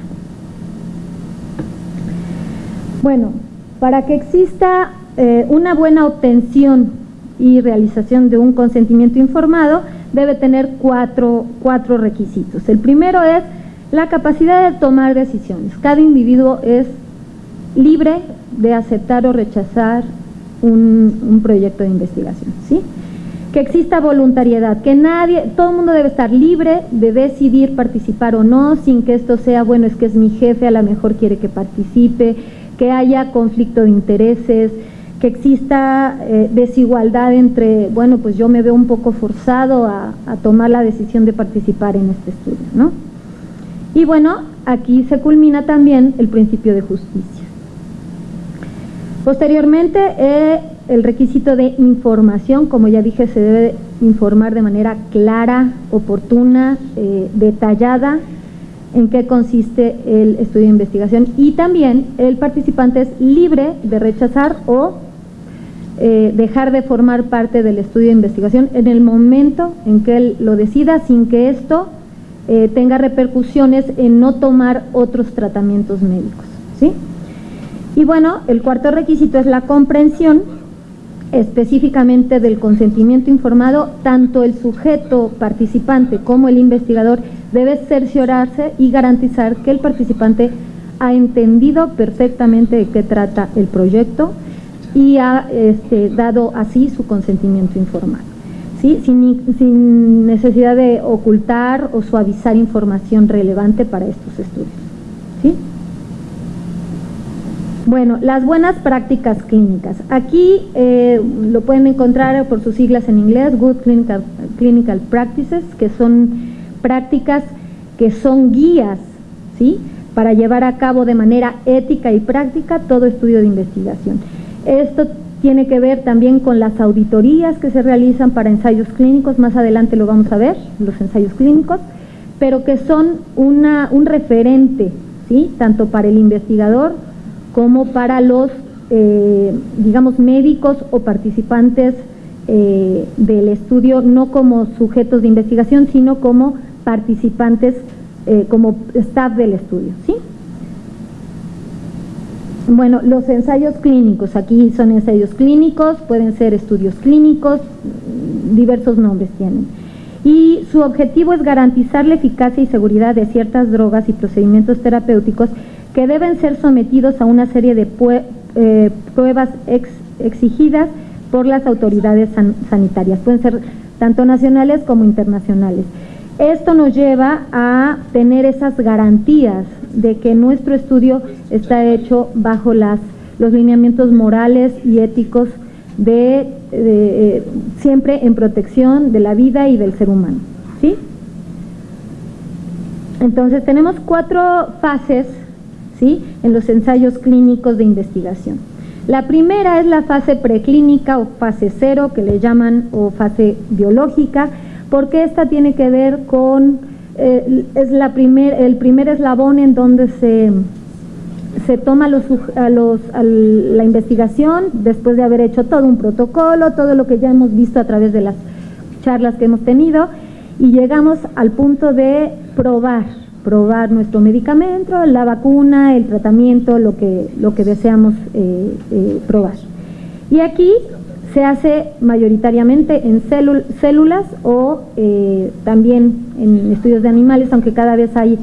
Bueno, para que exista eh, una buena obtención y realización de un consentimiento informado debe tener cuatro, cuatro requisitos. El primero es la capacidad de tomar decisiones. Cada individuo es libre de aceptar o rechazar un, proyecto de investigación, ¿sí? Que exista voluntariedad, que nadie, todo el mundo debe estar libre de decidir participar o no, sin que esto sea, bueno, es que es mi jefe, a lo mejor quiere que participe, que haya conflicto de intereses, que exista eh, desigualdad entre, bueno, pues yo me veo un poco forzado a, tomar la decisión de participar en este estudio, ¿no? Y bueno, aquí se culmina también el principio de justicia. Posteriormente, eh, el requisito de información, como ya dije, se debe informar de manera clara, oportuna, eh, detallada, en qué consiste el estudio de investigación y también el participante es libre de rechazar o eh, dejar de formar parte del estudio de investigación en el momento en que él lo decida sin que esto tenga repercusiones en no tomar otros tratamientos médicos. ¿sí? Y bueno, el cuarto requisito es la comprensión específicamente del consentimiento informado, tanto el sujeto participante como el investigador debe cerciorarse y garantizar que el participante ha entendido perfectamente de qué trata el proyecto, y ha este, dado así su consentimiento informal, ¿sí? sin, necesidad de ocultar o suavizar información relevante para estos estudios. ¿sí? Bueno, las buenas prácticas clínicas. Aquí eh, lo pueden encontrar por sus siglas en inglés, Good Clinical, Clinical Practices, que son prácticas que son guías, ¿sí? Para llevar a cabo de manera ética y práctica todo estudio de investigación. Esto tiene que ver también con las auditorías que se realizan para ensayos clínicos, más adelante lo vamos a ver, los ensayos clínicos, pero que son una, un referente, ¿sí? tanto para el investigador como para los, eh, digamos, médicos o participantes eh, del estudio, no como sujetos de investigación, sino como participantes, eh, como staff del estudio. ¿sí? Bueno, los ensayos clínicos, aquí son ensayos clínicos, pueden ser estudios clínicos, diversos nombres tienen. Y su objetivo es garantizar la eficacia y seguridad de ciertas drogas y procedimientos terapéuticos que deben ser sometidos a una serie de eh, pruebas exigidas por las autoridades sanitarias, pueden ser tanto nacionales como internacionales. Esto nos lleva a tener esas garantías de que nuestro estudio está hecho bajo las, los lineamientos morales y éticos de, eh, siempre en protección de la vida y del ser humano. ¿sí? Entonces tenemos cuatro fases en los ensayos clínicos de investigación. La primera es la fase preclínica o fase cero, que le llaman, o fase biológica, porque esta tiene que ver con, eh, es la primer, el primer eslabón en donde se, se toma la investigación después de haber hecho todo un protocolo, todo lo que ya hemos visto a través de las charlas que hemos tenido, y llegamos al punto de probar, probar nuestro medicamento, la vacuna, el tratamiento, lo que, lo que deseamos eh, eh, probar. Y aquí se hace mayoritariamente en células o eh, también en estudios de animales, aunque cada vez hay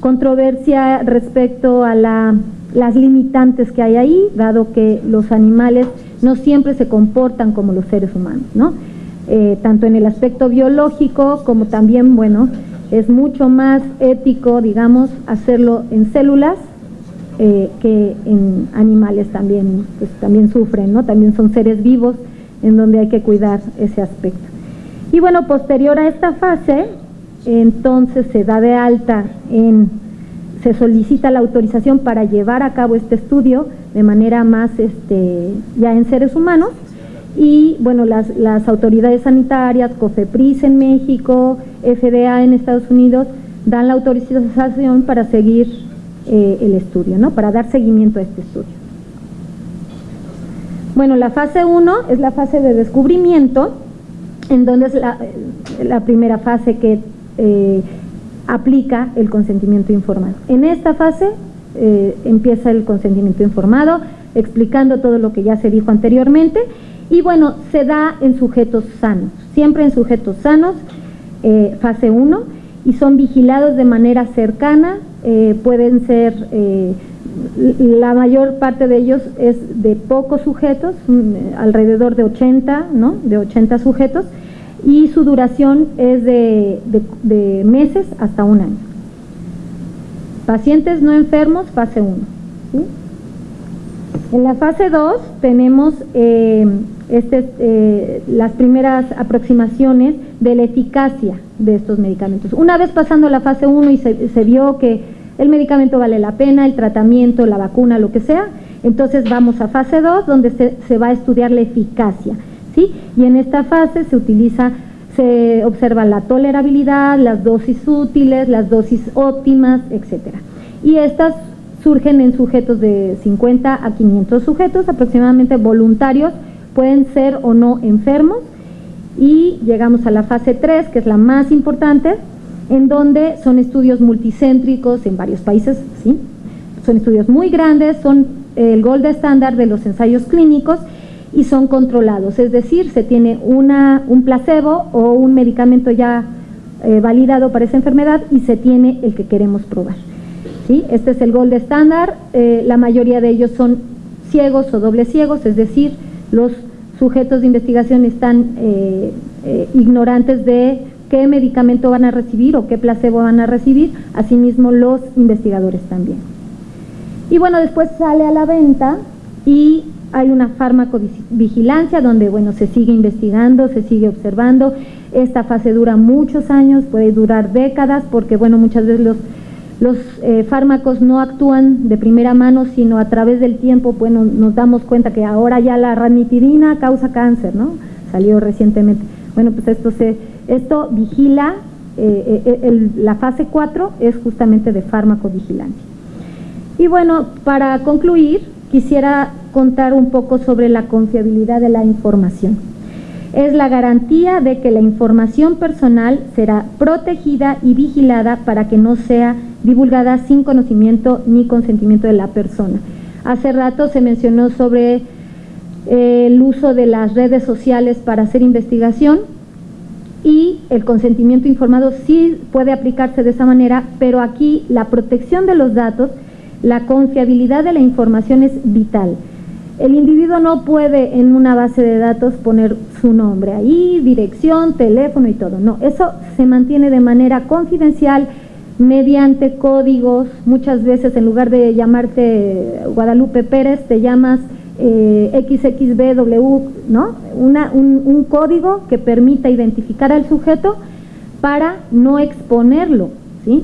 controversia respecto a la, las limitantes que hay ahí, dado que los animales no siempre se comportan como los seres humanos, ¿no? tanto en el aspecto biológico como también, bueno, es mucho más ético, digamos, hacerlo en células eh, que en animales también, pues también sufren, ¿no? También son seres vivos en donde hay que cuidar ese aspecto. Y bueno, posterior a esta fase, entonces se da de alta en, se solicita la autorización para llevar a cabo este estudio de manera más, este, ya en seres humanos, y bueno, las, las autoridades sanitarias, COFEPRIS en México, FDA en Estados Unidos, dan la autorización para seguir eh, el estudio, ¿no? para dar seguimiento a este estudio. Bueno, la fase 1 es la fase de descubrimiento, en donde es la, la primera fase que eh, aplica el consentimiento informado. En esta fase eh, empieza el consentimiento informado, explicando todo lo que ya se dijo anteriormente, y bueno, se da en sujetos sanos, siempre en sujetos sanos, eh, fase 1, y son vigilados de manera cercana, eh, pueden ser, eh, la mayor parte de ellos es de pocos sujetos, mm, alrededor de 80, ¿no? De 80 sujetos, y su duración es de, meses hasta un año. Pacientes no enfermos, fase 1. En la fase 2 tenemos este, eh, las primeras aproximaciones de la eficacia de estos medicamentos. Una vez pasando la fase 1 y se, vio que el medicamento vale la pena, el tratamiento, la vacuna, lo que sea, entonces vamos a fase 2 donde se, va a estudiar la eficacia. ¿sí? Y en esta fase se utiliza, se observa la tolerabilidad, las dosis útiles, las dosis óptimas, etc. Y estas surgen en sujetos de 50 a 500 sujetos, aproximadamente voluntarios, pueden ser o no enfermos y llegamos a la fase 3, que es la más importante, en donde son estudios multicéntricos en varios países, ¿sí? son estudios muy grandes, son el gold estándar de los ensayos clínicos y son controlados, es decir, se tiene una, un placebo o un medicamento ya eh, validado para esa enfermedad y se tiene el que queremos probar. ¿sí? Este es el gold estándar, eh, la mayoría de ellos son ciegos o doble ciegos, es decir, los sujetos de investigación están eh, eh, ignorantes de qué medicamento van a recibir o qué placebo van a recibir, asimismo los investigadores también. Y bueno, después sale a la venta y hay una farmacovigilancia donde bueno, se sigue investigando, se sigue observando. Esta fase dura muchos años, puede durar décadas porque bueno, muchas veces los los eh, fármacos no actúan de primera mano, sino a través del tiempo, bueno, nos damos cuenta que ahora ya la ranitidina causa cáncer, ¿no? Salió recientemente. Bueno, pues esto se, esto vigila, eh, eh, la fase 4 es justamente de farmacovigilancia. Y bueno, para concluir, quisiera contar un poco sobre la confiabilidad de la información es la garantía de que la información personal será protegida y vigilada para que no sea divulgada sin conocimiento ni consentimiento de la persona. Hace rato se mencionó sobre eh, el uso de las redes sociales para hacer investigación y el consentimiento informado sí puede aplicarse de esa manera, pero aquí la protección de los datos, la confiabilidad de la información es vital. El individuo no puede en una base de datos poner su nombre ahí, dirección, teléfono y todo. No, eso se mantiene de manera confidencial mediante códigos. Muchas veces en lugar de llamarte Guadalupe Pérez, te llamas eh, XXBW, ¿no? Una, un, código que permita identificar al sujeto para no exponerlo, ¿sí?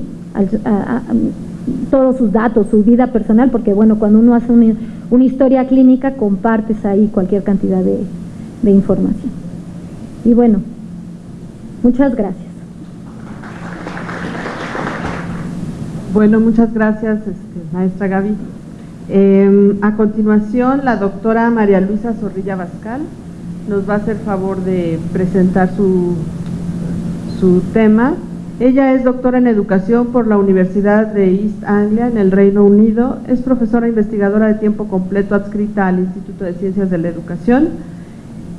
todos sus datos, su vida personal, porque bueno, cuando uno hace una, historia clínica compartes ahí cualquier cantidad de, información. Y bueno, muchas gracias. Bueno, muchas gracias, este, maestra Gaby. Em, a continuación, la doctora María Luisa Zorrilla Bascal nos va a hacer favor de presentar su, su tema ella es doctora en educación por la Universidad de East Anglia en el Reino Unido. Es profesora investigadora de tiempo completo adscrita al Instituto de Ciencias de la Educación,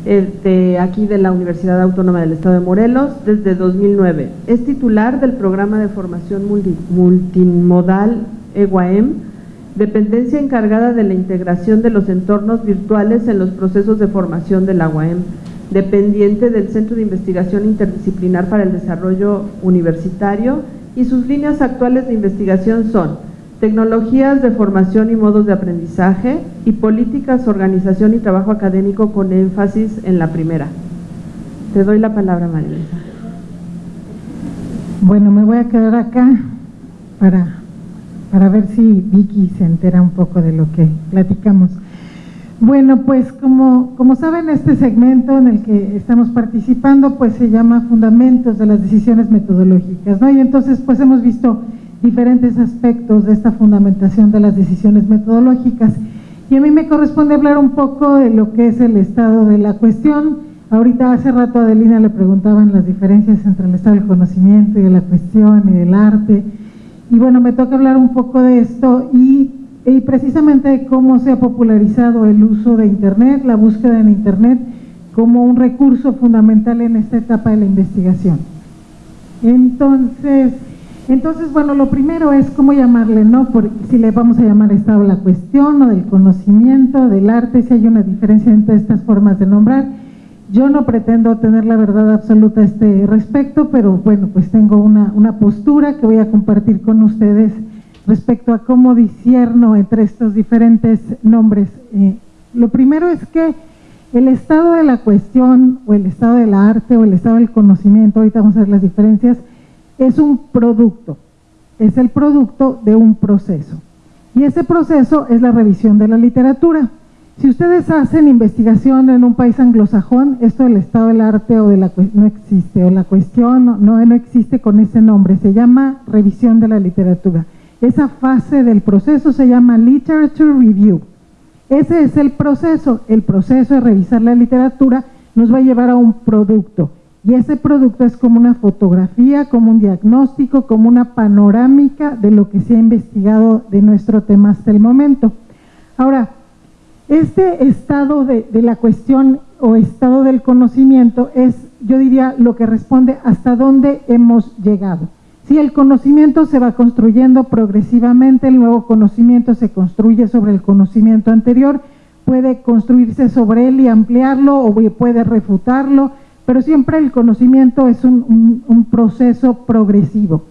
de aquí de la Universidad Autónoma del Estado de Morelos, desde 2009. Es titular del programa de formación multimodal EGUAEM, dependencia encargada de la integración de los entornos virtuales en los procesos de formación de la UAM dependiente del Centro de Investigación Interdisciplinar para el Desarrollo Universitario y sus líneas actuales de investigación son tecnologías de formación y modos de aprendizaje y políticas, organización y trabajo académico con énfasis en la primera. Te doy la palabra, María Bueno, me voy a quedar acá para, para ver si Vicky se entera un poco de lo que platicamos. Bueno, pues como, como saben, este segmento en el que estamos participando, pues se llama Fundamentos de las Decisiones Metodológicas, ¿no? Y entonces, pues hemos visto diferentes aspectos de esta fundamentación de las decisiones metodológicas. Y a mí me corresponde hablar un poco de lo que es el estado de la cuestión. Ahorita hace rato a Adelina le preguntaban las diferencias entre el estado del conocimiento y de la cuestión y del arte. Y bueno, me toca hablar un poco de esto y y precisamente cómo se ha popularizado el uso de Internet, la búsqueda en Internet como un recurso fundamental en esta etapa de la investigación. Entonces, entonces bueno, lo primero es cómo llamarle, ¿no? si le vamos a llamar estado la cuestión o del conocimiento, del arte, si hay una diferencia entre estas formas de nombrar. Yo no pretendo tener la verdad absoluta a este respecto, pero bueno, pues tengo una, una postura que voy a compartir con ustedes respecto a cómo disierno entre estos diferentes nombres. Eh, lo primero es que el estado de la cuestión o el estado del arte o el estado del conocimiento, ahorita vamos a ver las diferencias, es un producto, es el producto de un proceso. Y ese proceso es la revisión de la literatura. Si ustedes hacen investigación en un país anglosajón, esto del estado del arte o de la no existe, o la cuestión no, no existe con ese nombre, se llama revisión de la literatura. Esa fase del proceso se llama Literature Review. Ese es el proceso. El proceso de revisar la literatura nos va a llevar a un producto. Y ese producto es como una fotografía, como un diagnóstico, como una panorámica de lo que se ha investigado de nuestro tema hasta el momento. Ahora, este estado de, la cuestión o estado del conocimiento es, yo diría, lo que responde hasta dónde hemos llegado. Si el conocimiento se va construyendo progresivamente, el nuevo conocimiento se construye sobre el conocimiento anterior, puede construirse sobre él y ampliarlo o puede refutarlo, pero siempre el conocimiento es un, proceso progresivo.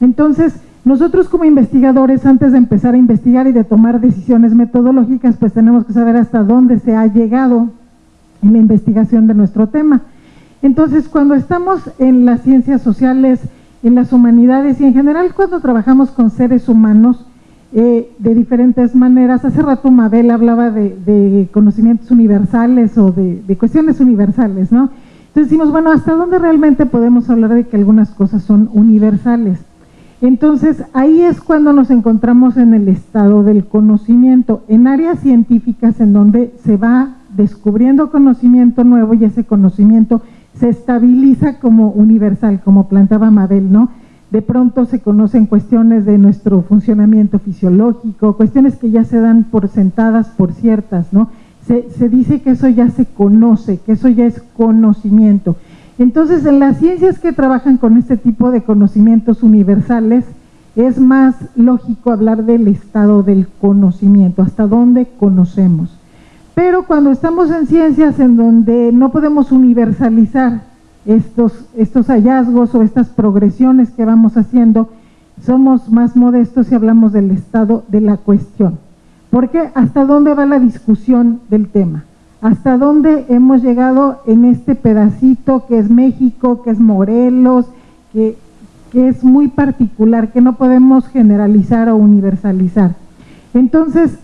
Entonces, nosotros como investigadores, antes de empezar a investigar y de tomar decisiones metodológicas, pues tenemos que saber hasta dónde se ha llegado en la investigación de nuestro tema. Entonces, cuando estamos en las ciencias sociales, en las humanidades y en general cuando trabajamos con seres humanos eh, de diferentes maneras. Hace rato Mabel hablaba de, conocimientos universales o de, cuestiones universales, ¿no? Decimos, bueno, ¿hasta dónde realmente podemos hablar de que algunas cosas son universales? Entonces ahí es cuando nos encontramos en el estado del conocimiento, en áreas científicas en donde se va descubriendo conocimiento nuevo y ese conocimiento se estabiliza como universal, como plantaba Mabel, ¿no? De pronto se conocen cuestiones de nuestro funcionamiento fisiológico, cuestiones que ya se dan por sentadas, por ciertas, ¿no? Se, dice que eso ya se conoce, que eso ya es conocimiento. Entonces, en las ciencias que trabajan con este tipo de conocimientos universales, es más lógico hablar del estado del conocimiento, hasta dónde conocemos. Pero cuando estamos en ciencias en donde no podemos universalizar estos, estos hallazgos o estas progresiones que vamos haciendo, somos más modestos y hablamos del estado de la cuestión. Porque hasta dónde va la discusión del tema, hasta dónde hemos llegado en este pedacito que es México, que es Morelos, que es muy particular, que no podemos generalizar o universalizar. Entonces,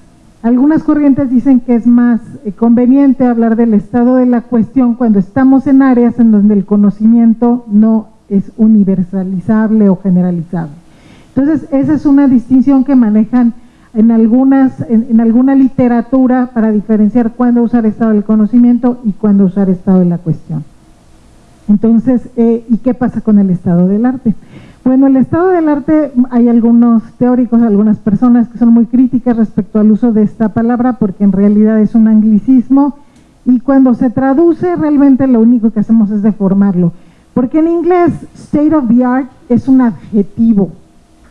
algunas corrientes dicen que es más eh, conveniente hablar del estado de la cuestión cuando estamos en áreas en donde el conocimiento no es universalizable o generalizable. Entonces, esa es una distinción que manejan en, algunas, en, alguna literatura para diferenciar cuándo usar estado del conocimiento y cuándo usar estado de la cuestión. Entonces, eh, ¿y qué pasa con el estado del arte? Bueno, el estado del arte, hay algunos teóricos, algunas personas que son muy críticas respecto al uso de esta palabra porque en realidad es un anglicismo y cuando se traduce realmente lo único que hacemos es deformarlo. Porque en inglés state of the art es un adjetivo,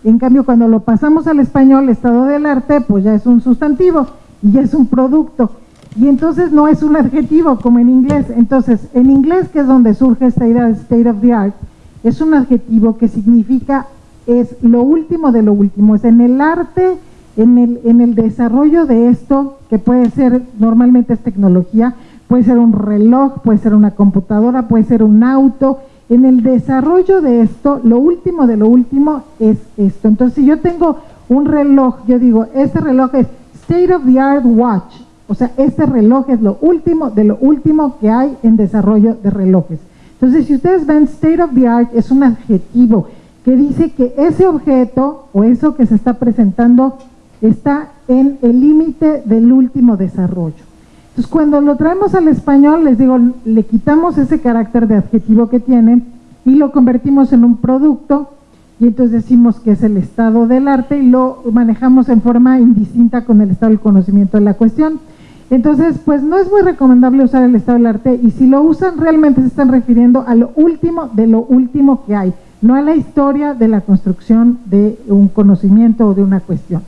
en cambio, cuando lo pasamos al español, estado del arte, pues ya es un sustantivo y ya es un producto. Y entonces no es un adjetivo como en inglés. Entonces, en inglés, que es donde surge esta idea de state of the art, es un adjetivo que significa es lo último de lo último. Es en el arte, en el, en el desarrollo de esto, que puede ser, normalmente es tecnología, puede ser un reloj, puede ser una computadora, puede ser un auto, en el desarrollo de esto, lo último de lo último es esto. Entonces, si yo tengo un reloj, yo digo, este reloj es State of the Art Watch, o sea, este reloj es lo último de lo último que hay en desarrollo de relojes. Entonces, si ustedes ven State of the Art, es un adjetivo que dice que ese objeto o eso que se está presentando está en el límite del último desarrollo. Entonces, cuando lo traemos al español, les digo, le quitamos ese carácter de adjetivo que tiene y lo convertimos en un producto y entonces decimos que es el estado del arte y lo manejamos en forma indistinta con el estado del conocimiento de la cuestión. Entonces, pues no es muy recomendable usar el estado del arte y si lo usan realmente se están refiriendo a lo último de lo último que hay, no a la historia de la construcción de un conocimiento o de una cuestión.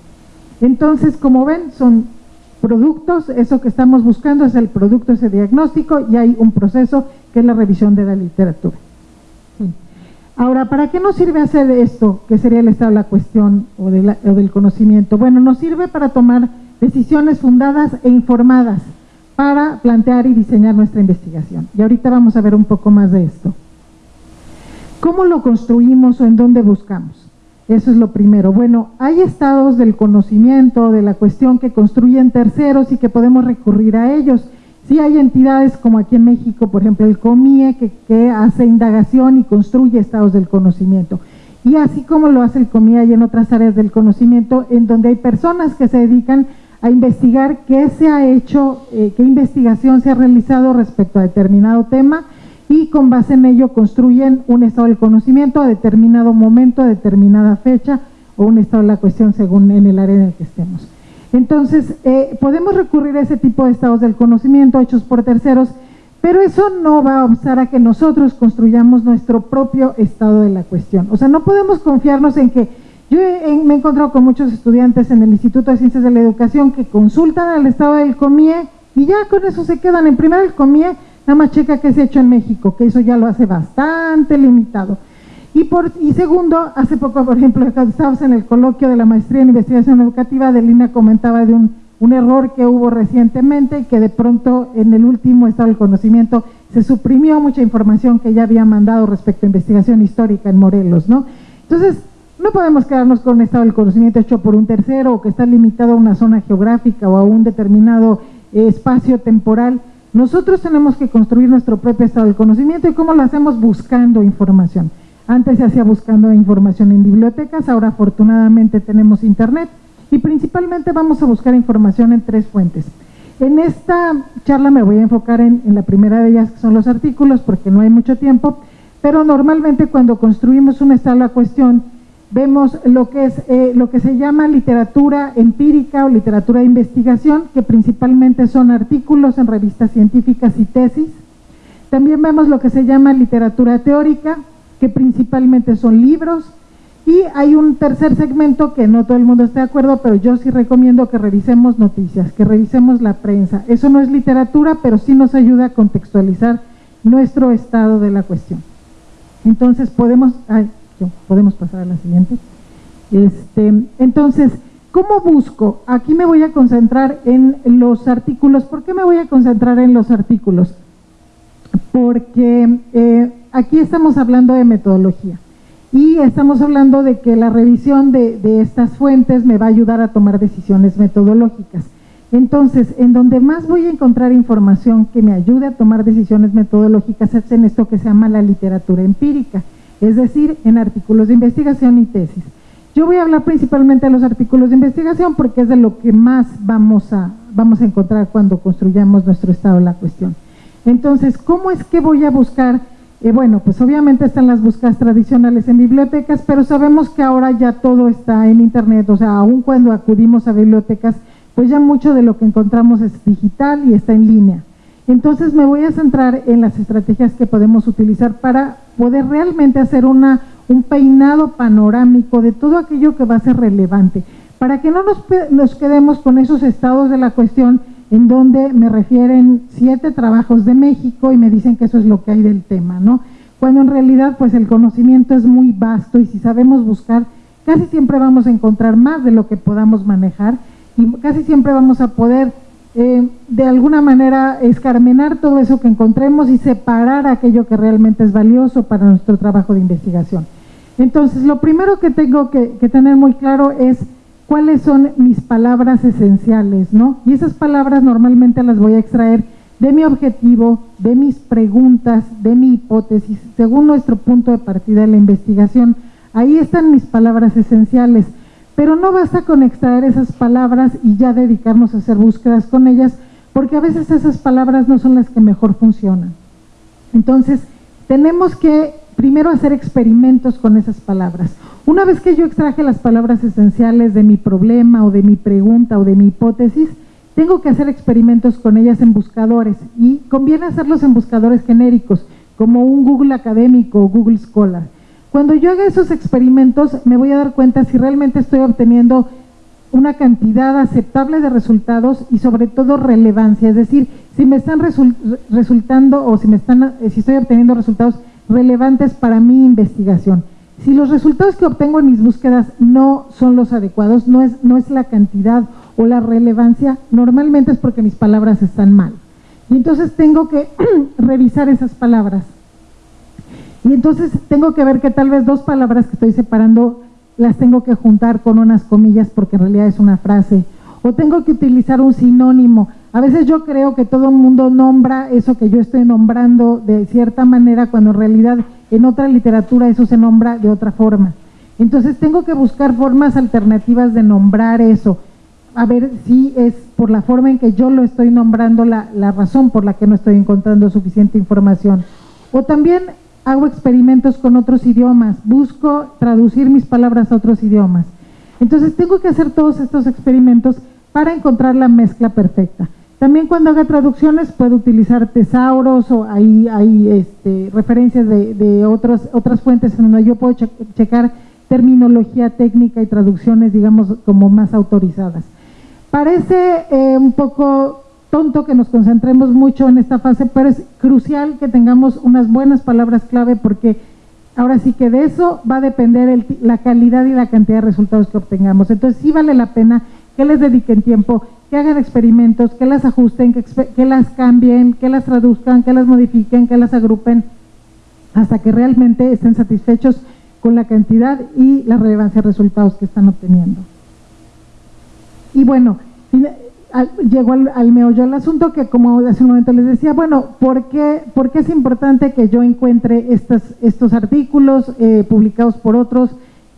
Entonces, como ven, son productos, eso que estamos buscando es el producto, ese diagnóstico, y hay un proceso que es la revisión de la literatura. Ahora, ¿para qué nos sirve hacer esto, que sería el estado de la cuestión o, o del conocimiento? Bueno, nos sirve para tomar decisiones fundadas e informadas para plantear y diseñar nuestra investigación. Y ahorita vamos a ver un poco más de esto. ¿Cómo lo construimos o en dónde buscamos? Eso es lo primero. Bueno, hay estados del conocimiento, de la cuestión que construyen terceros y que podemos recurrir a ellos. Sí hay entidades como aquí en México, por ejemplo, el COMIE, que, hace indagación y construye estados del conocimiento. Y así como lo hace el COMIE, hay en otras áreas del conocimiento en donde hay personas que se dedican a investigar qué se ha hecho, eh, qué investigación se ha realizado respecto a determinado tema y con base en ello construyen un estado del conocimiento a determinado momento, a determinada fecha o un estado de la cuestión según en el área en el que estemos. Entonces, eh, podemos recurrir a ese tipo de estados del conocimiento hechos por terceros, pero eso no va a obstar a que nosotros construyamos nuestro propio estado de la cuestión. O sea, no podemos confiarnos en que yo me he encontrado con muchos estudiantes en el Instituto de Ciencias de la Educación que consultan al estado del COMIE y ya con eso se quedan. En primer el COMIE Nada más checa que se ha hecho en México, que eso ya lo hace bastante limitado. Y, por, y segundo, hace poco, por ejemplo, estábamos en el coloquio de la maestría en investigación educativa, Delina comentaba de un, error que hubo recientemente, que de pronto en el último estado del conocimiento se suprimió mucha información que ya había mandado respecto a investigación histórica en Morelos, ¿no? Entonces, no podemos quedarnos con un estado del conocimiento hecho por un tercero o que está limitado a una zona geográfica o a un determinado espacio temporal, nosotros tenemos que construir nuestro propio estado del conocimiento y cómo lo hacemos buscando información. Antes se hacía buscando información en bibliotecas, ahora afortunadamente tenemos internet y principalmente vamos a buscar información en tres fuentes. En esta charla me voy a enfocar en, en la primera de ellas, que son los artículos, porque no hay mucho tiempo, pero normalmente cuando construimos un estado cuestión, vemos lo que, es, eh, lo que se llama literatura empírica o literatura de investigación, que principalmente son artículos en revistas científicas y tesis. También vemos lo que se llama literatura teórica, que principalmente son libros. Y hay un tercer segmento que no todo el mundo está de acuerdo, pero yo sí recomiendo que revisemos noticias, que revisemos la prensa. Eso no es literatura, pero sí nos ayuda a contextualizar nuestro estado de la cuestión. Entonces podemos podemos pasar a la siguiente. Este, entonces, ¿cómo busco? Aquí me voy a concentrar en los artículos. ¿Por qué me voy a concentrar en los artículos? Porque eh, aquí estamos hablando de metodología. y estamos hablando de que la revisión de, de estas fuentes me va a ayudar a tomar decisiones metodológicas. Entonces, en donde más voy a encontrar información que me ayude a tomar decisiones metodológicas es en esto que se llama la literatura empírica, es decir, en artículos de investigación y tesis. Yo voy a hablar principalmente de los artículos de investigación porque es de lo que más vamos a, vamos a encontrar cuando construyamos nuestro estado de la cuestión. Entonces, ¿cómo es que voy a buscar? Eh, bueno, pues obviamente están las búsquedas tradicionales en bibliotecas, pero sabemos que ahora ya todo está en Internet, o sea, aun cuando acudimos a bibliotecas, pues ya mucho de lo que encontramos es digital y está en línea. Entonces me voy a centrar en las estrategias que podemos utilizar para poder realmente hacer una un peinado panorámico de todo aquello que va a ser relevante, para que no nos, quedemos con esos estados de la cuestión en donde me refieren siete trabajos de México y me dicen que eso es lo que hay del tema, ¿no? Cuando en realidad pues el conocimiento es muy vasto y si sabemos buscar, casi siempre vamos a encontrar más de lo que podamos manejar y casi siempre vamos a poder eh, de alguna manera escarmenar todo eso que encontremos y separar aquello que realmente es valioso para nuestro trabajo de investigación. Entonces, lo primero que tengo que, tener muy claro es cuáles son mis palabras esenciales, ¿no? Y esas palabras normalmente las voy a extraer de mi objetivo, de mis preguntas, de mi hipótesis, según nuestro punto de partida de la investigación. Ahí están mis palabras esenciales, pero no basta con extraer esas palabras y ya dedicarnos a hacer búsquedas con ellas, porque a veces esas palabras no son las que mejor funcionan. Entonces, tenemos que primero hacer experimentos con esas palabras. Una vez que yo extraje las palabras esenciales de mi problema o de mi pregunta o de mi hipótesis, tengo que hacer experimentos con ellas en buscadores y conviene hacerlos en buscadores genéricos, como un Google académico o Google Scholar. Cuando yo haga esos experimentos me voy a dar cuenta si realmente estoy obteniendo una cantidad aceptable de resultados y sobre todo relevancia, es decir, si me están resultando o si me están si estoy obteniendo resultados relevantes para mi investigación. Si los resultados que obtengo en mis búsquedas no son los adecuados, no es, no es la cantidad o la relevancia, normalmente es porque mis palabras están mal. Y entonces tengo que revisar esas palabras. Y entonces tengo que ver que tal vez dos palabras que estoy separando las tengo que juntar con unas comillas porque en realidad es una frase. O tengo que utilizar un sinónimo. A veces yo creo que todo el mundo nombra eso que yo estoy nombrando de cierta manera cuando en realidad en otra literatura eso se nombra de otra forma. Entonces tengo que buscar formas alternativas de nombrar eso, a ver si es por la forma en que yo lo estoy nombrando la, la razón por la que no estoy encontrando suficiente información. O también hago experimentos con otros idiomas, busco traducir mis palabras a otros idiomas. Entonces tengo que hacer todos estos experimentos para encontrar la mezcla perfecta. También cuando haga traducciones puedo utilizar tesauros o hay, hay este, referencias de, otras, otras fuentes en donde yo puedo checar terminología técnica y traducciones, digamos, como más autorizadas. Parece eh, un poco tonto que nos concentremos mucho en esta fase, pero es crucial que tengamos unas buenas palabras clave porque ahora sí que de eso va a depender la calidad y la cantidad de resultados que obtengamos. Entonces sí vale la pena que les dediquen tiempo que hagan experimentos, que las ajusten, que, las cambien, que las traduzcan, que las modifiquen, que las agrupen, hasta que realmente estén satisfechos con la cantidad y la relevancia de resultados que están obteniendo. Y bueno, llegó al, meollo del asunto que como hace un momento les decía, bueno, ¿por qué, por qué es importante que yo encuentre estos, estos artículos eh, publicados por otros?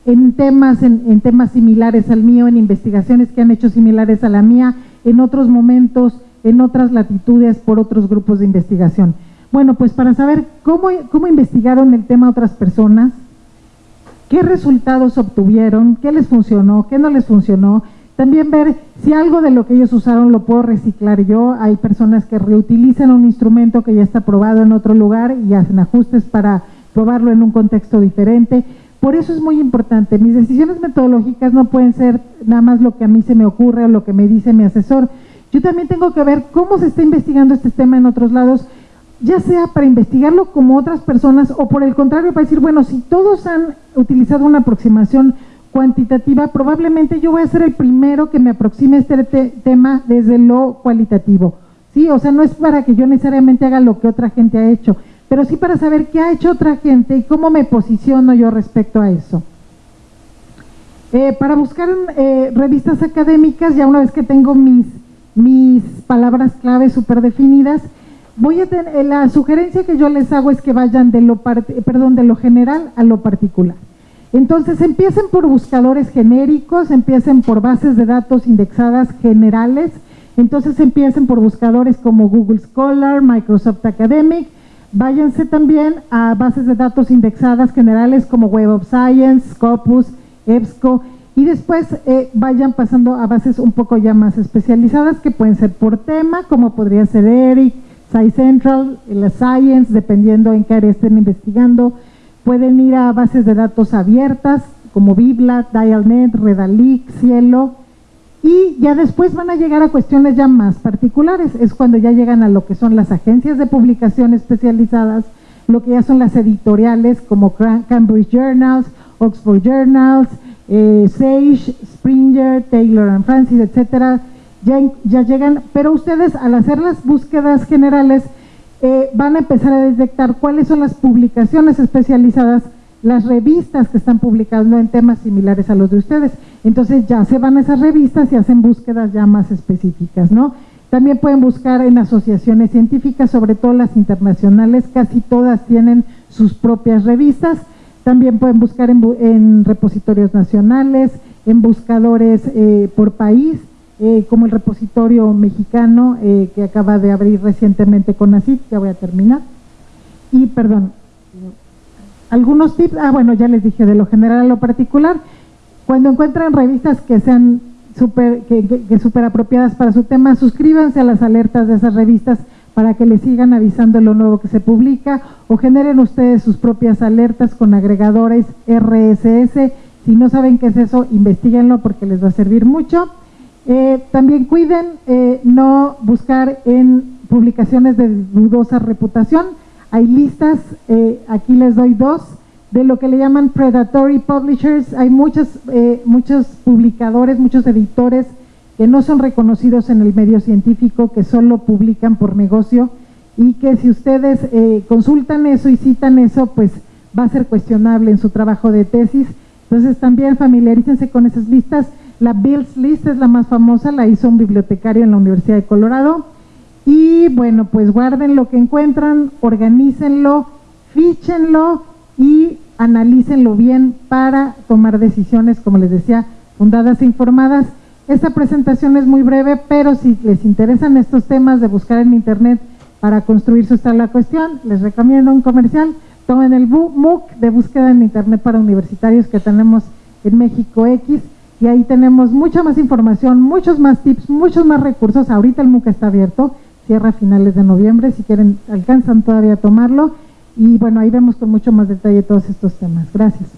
en temas, en, temas similares al mío, en investigaciones que han hecho similares a la mía, en otros momentos, en otras latitudes, por otros grupos de investigación. Bueno, pues para saber cómo, cómo investigaron el tema otras personas, qué resultados obtuvieron, qué les funcionó, qué no les funcionó, también ver si algo de lo que ellos usaron lo puedo reciclar yo. Hay personas que reutilizan un instrumento que ya está probado en otro lugar y hacen ajustes para probarlo en un contexto diferente. Por eso es muy importante. Mis decisiones metodológicas no pueden ser nada más lo que a mí se me ocurre o lo que me dice mi asesor. Yo también tengo que ver cómo se está investigando este tema en otros lados, ya sea para investigarlo como otras personas o por el contrario para decir, bueno, si todos han utilizado una aproximación cuantitativa, probablemente yo voy a ser el primero que me aproxime a este tema desde lo cualitativo. ¿sí? O sea, no es para que yo necesariamente haga lo que otra gente ha hecho, pero sí para saber qué ha hecho otra gente y cómo me posiciono yo respecto a eso. Eh, para buscar eh, revistas académicas, ya una vez que tengo mis, mis palabras clave súper definidas, voy a tener, eh, la sugerencia que yo les hago es que vayan de lo, perdón, de lo general a lo particular. Entonces empiecen por buscadores genéricos, empiecen por bases de datos indexadas generales, entonces empiecen por buscadores como Google Scholar, Microsoft Academic, váyanse también a bases de datos indexadas generales como Web of Science, Scopus, EBSCO, y después eh, vayan pasando a bases un poco ya más especializadas que pueden ser por tema, como podría ser ERIC, SciCentral, la Science, dependiendo en qué área estén investigando. Pueden ir a bases de datos abiertas como Bibla, Dialnet, Redalic, Cielo, y ya después van a llegar a cuestiones ya más particulares, es cuando ya llegan a lo que son las agencias de publicación especializadas, lo que ya son las editoriales como Cambridge Journals, Oxford Journals, eh, Sage, Springer, Taylor and Francis, etcétera, ya, ya llegan, pero ustedes al hacer las búsquedas generales eh, van a empezar a detectar cuáles son las publicaciones especializadas, las revistas que están publicando en temas similares a los de ustedes. Entonces ya se van a esas revistas y hacen búsquedas ya más específicas, ¿no? También pueden buscar en asociaciones científicas, sobre todo las internacionales, casi todas tienen sus propias revistas. También pueden buscar en, repositorios nacionales, en buscadores eh, por país, eh, como el repositorio mexicano eh, que acaba de abrir recientemente con ACID, ya voy a terminar. Y perdón, algunos tips, ah bueno, ya les dije de lo general a lo particular. Cuando encuentran revistas que sean super, que, que super apropiadas para su tema, suscríbanse a las alertas de esas revistas para que les sigan avisando lo nuevo que se publica o generen ustedes sus propias alertas con agregadores RSS. Si no saben qué es eso, investiguenlo porque les va a servir mucho. Eh, también cuiden eh, no buscar en publicaciones de dudosa reputación. Hay listas, eh, aquí les doy dos, de lo que le llaman predatory publishers. Hay muchos, muchos publicadores, muchos editores que no son reconocidos en el medio científico, que solo publican por negocio y que si ustedes eh, consultan eso y citan eso, pues va a ser cuestionable en su trabajo de tesis. Entonces también familiarícense con esas listas. La Bills List es la más famosa, la hizo un bibliotecario en la Universidad de Colorado. Y bueno, pues guarden lo que encuentran, organícenlo, fichenlo y analícenlo bien para tomar decisiones, como les decía, fundadas e informadas. Esta presentación es muy breve, pero si les interesan estos temas de buscar en internet para construir su la cuestión, les recomiendo un comercial. Tomen el MOOC de búsqueda en internet para universitarios que tenemos en México X y ahí tenemos mucha más información, muchos más tips, muchos más recursos. Ahorita el MOOC está abierto, cierra a finales de noviembre, si quieren alcanzan todavía a tomarlo y bueno, ahí vemos con mucho más detalle todos estos temas. Gracias.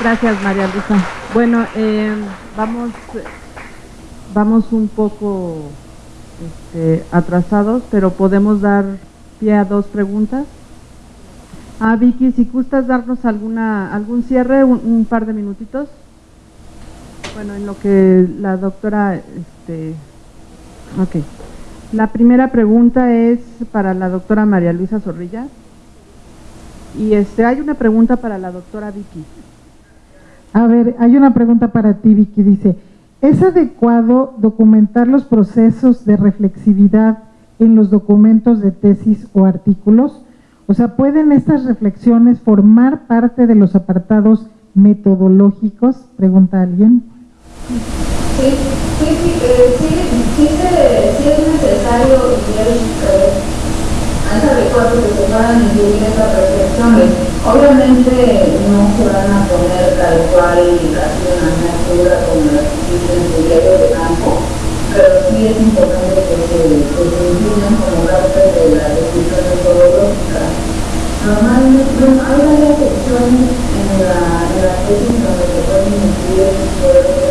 Gracias, María Luisa. Bueno, eh, vamos, vamos un poco este, atrasados, pero podemos dar pie a dos preguntas. Ah, Vicky, si gustas darnos alguna, algún cierre, un, par de minutitos. Bueno, en lo que la doctora, este, ok. La primera pregunta es para la doctora María Luisa Zorrilla. Y este, hay una pregunta para la doctora Vicky. A ver, hay una pregunta para ti, Vicky. Dice, ¿es adecuado documentar los procesos de reflexividad en los documentos de tesis o artículos? O sea, ¿pueden estas reflexiones formar parte de los apartados metodológicos? Pregunta alguien. Sí, sí, sí, eh, sí, sí, sí, es necesario y es adecuado que se puedan incluir estas reflexiones. Obviamente no se van a poner tal cual así una miniatura como las que existen en el diario de campo, pero sí es importante que como parte de la discusión metodológica. Normalmente no, hay varias secciones en la, la tesis donde se pueden incluir este tipo de.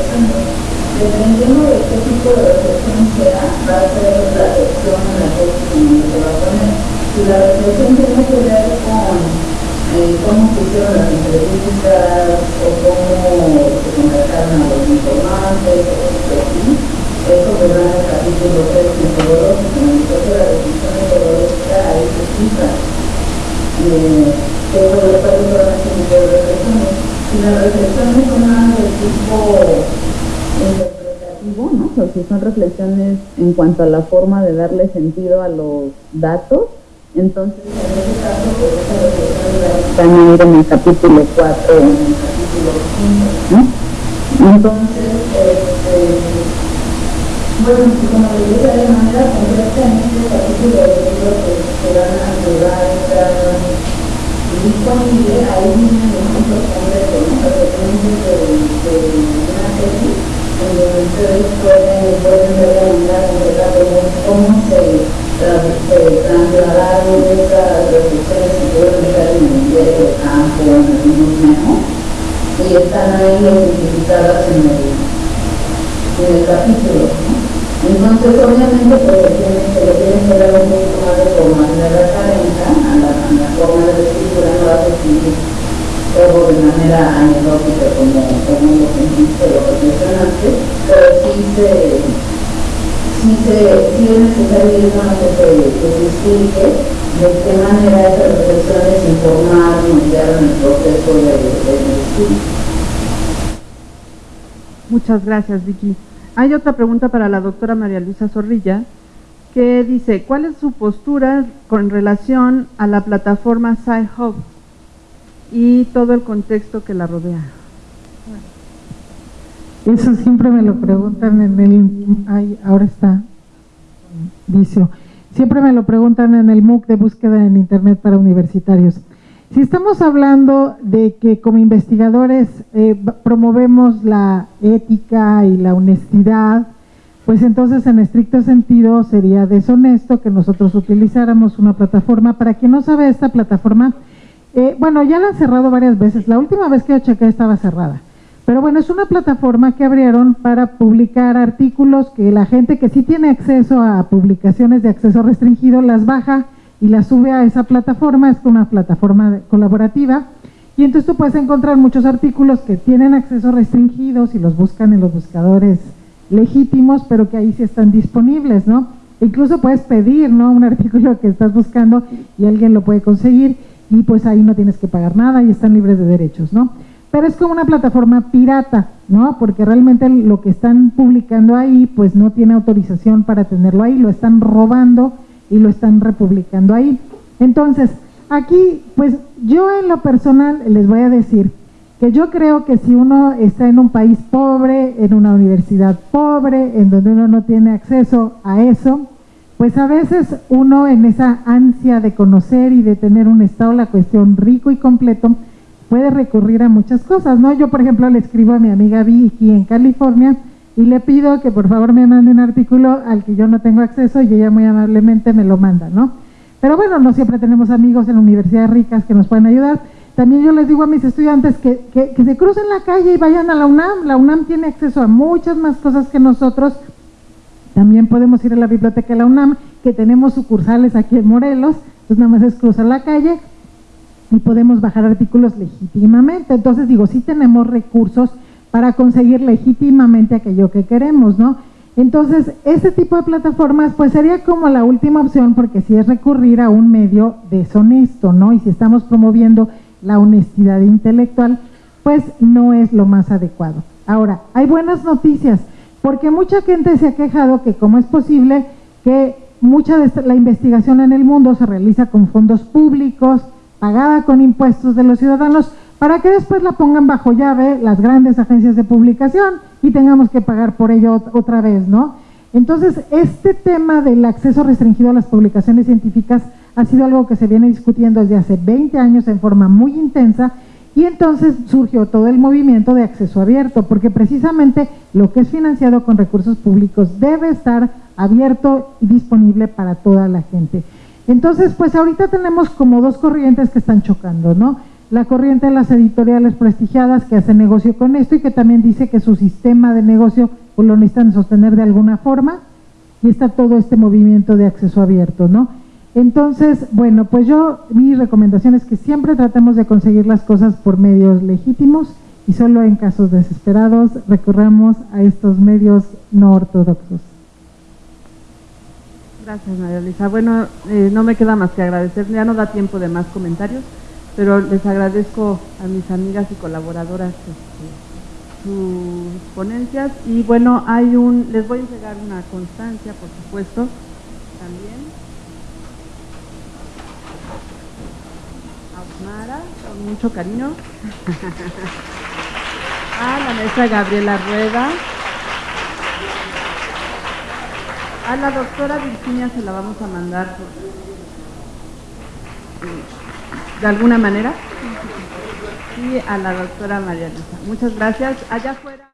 Dependiendo de qué tipo de reflexión sea, va a ser la sección en la tesis donde se va a poner. Si la reflexión tiene que ver con eh, cómo se hicieron las entrevistas o cómo se contactaron a los informantes o así, eso en el capítulo 3 metodológico, en el que la que todo solamente un tipo de reflexiones. Son de tipo interpretativo, ¿no? Son reflexiones en cuanto a la forma de darle sentido a los datos. Entonces, en ese caso, pues esa reflexión ir en el capítulo 4 o en el capítulo 5, ¿no? Entonces, este, bueno, como le dije de manera concreta, en este capítulo de libro que van a ayudar a estar disponible, vienen ejemplos concretos, ¿no? De, ustedes pueden, ver la concreta cómo, se, trasladaron esas reflexiones en el diario de campo, en y están ahí identificadas en el, en el capítulo. Entonces, obviamente, se le tiene que dar un poquito más de formalidad académica a la, a la forma de escritura, no va a escribir todo de manera anecdótica como, como lo sentiste, lo pero sí se, sí se, sí es necesario que se, que se explique de qué manera esas reflexiones informaron guiaron el proceso de, de, de. Muchas gracias, Vicky. Hay otra pregunta para la doctora María Luisa Zorrilla que dice, ¿cuál es su postura con relación a la plataforma SciHub y todo el contexto que la rodea? Eso siempre me lo preguntan en el... Ay, ahora está. Vicio. Siempre me lo preguntan en el MOOC de búsqueda en Internet para universitarios. Si estamos hablando de que como investigadores eh, promovemos la ética y la honestidad, pues entonces en estricto sentido sería deshonesto que nosotros utilizáramos una plataforma. Para quien no sabe esta plataforma, eh, bueno, ya la han cerrado varias veces. La última vez que yo chequé estaba cerrada. Pero bueno, es una plataforma que abrieron para publicar artículos que la gente que sí tiene acceso a publicaciones de acceso restringido las baja y las sube a esa plataforma, es una plataforma colaborativa. Y entonces tú puedes encontrar muchos artículos que tienen acceso restringido si los buscan en los buscadores legítimos, pero que ahí sí están disponibles, ¿no? Incluso puedes pedir, ¿no? Un artículo que estás buscando y alguien lo puede conseguir y pues ahí no tienes que pagar nada y están libres de derechos, ¿no? Pero es como una plataforma pirata, ¿no? Porque realmente lo que están publicando ahí pues no tiene autorización para tenerlo ahí, lo están robando y lo están republicando ahí. Entonces, aquí pues yo en lo personal les voy a decir que yo creo que si uno está en un país pobre, en una universidad pobre, en donde uno no tiene acceso a eso, pues a veces uno en esa ansia de conocer y de tener un estado la cuestión rico y completo, puede recurrir a muchas cosas, ¿no? Yo, por ejemplo, le escribo a mi amiga Vicky en California y le pido que por favor me mande un artículo al que yo no tengo acceso y ella muy amablemente me lo manda, ¿no? Pero bueno, no siempre tenemos amigos en universidades ricas que nos pueden ayudar. También yo les digo a mis estudiantes que, que, que se crucen la calle y vayan a la UNAM. La UNAM tiene acceso a muchas más cosas que nosotros. También podemos ir a la biblioteca de la UNAM, que tenemos sucursales aquí en Morelos. Entonces nada más es cruzar la calle y podemos bajar artículos legítimamente. Entonces digo, sí tenemos recursos para conseguir legítimamente aquello que queremos, ¿no? Entonces, este tipo de plataformas pues sería como la última opción porque si es recurrir a un medio deshonesto, ¿no? Y si estamos promoviendo la honestidad intelectual, pues no es lo más adecuado. Ahora, hay buenas noticias, porque mucha gente se ha quejado que cómo es posible que mucha de la investigación en el mundo se realiza con fondos públicos, pagada con impuestos de los ciudadanos, para que después la pongan bajo llave las grandes agencias de publicación y tengamos que pagar por ello otra vez, ¿no? Entonces, este tema del acceso restringido a las publicaciones científicas ha sido algo que se viene discutiendo desde hace 20 años en forma muy intensa y entonces surgió todo el movimiento de acceso abierto, porque precisamente lo que es financiado con recursos públicos debe estar abierto y disponible para toda la gente. Entonces, pues ahorita tenemos como dos corrientes que están chocando, ¿no? La corriente de las editoriales prestigiadas que hacen negocio con esto y que también dice que su sistema de negocio pues, lo necesitan sostener de alguna forma y está todo este movimiento de acceso abierto, ¿no? Entonces, bueno, pues yo, mi recomendación es que siempre tratemos de conseguir las cosas por medios legítimos y solo en casos desesperados recurramos a estos medios no ortodoxos. Gracias, María Luisa. Bueno, eh, no me queda más que agradecer. Ya no da tiempo de más comentarios, pero les agradezco a mis amigas y colaboradoras este, sus ponencias. Y bueno, hay un, les voy a entregar una constancia, por supuesto, también. A Osmara, con mucho cariño. a la maestra Gabriela Rueda. A la doctora Virginia se la vamos a mandar de alguna manera. Y a la doctora María Luisa. Muchas gracias. Allá afuera.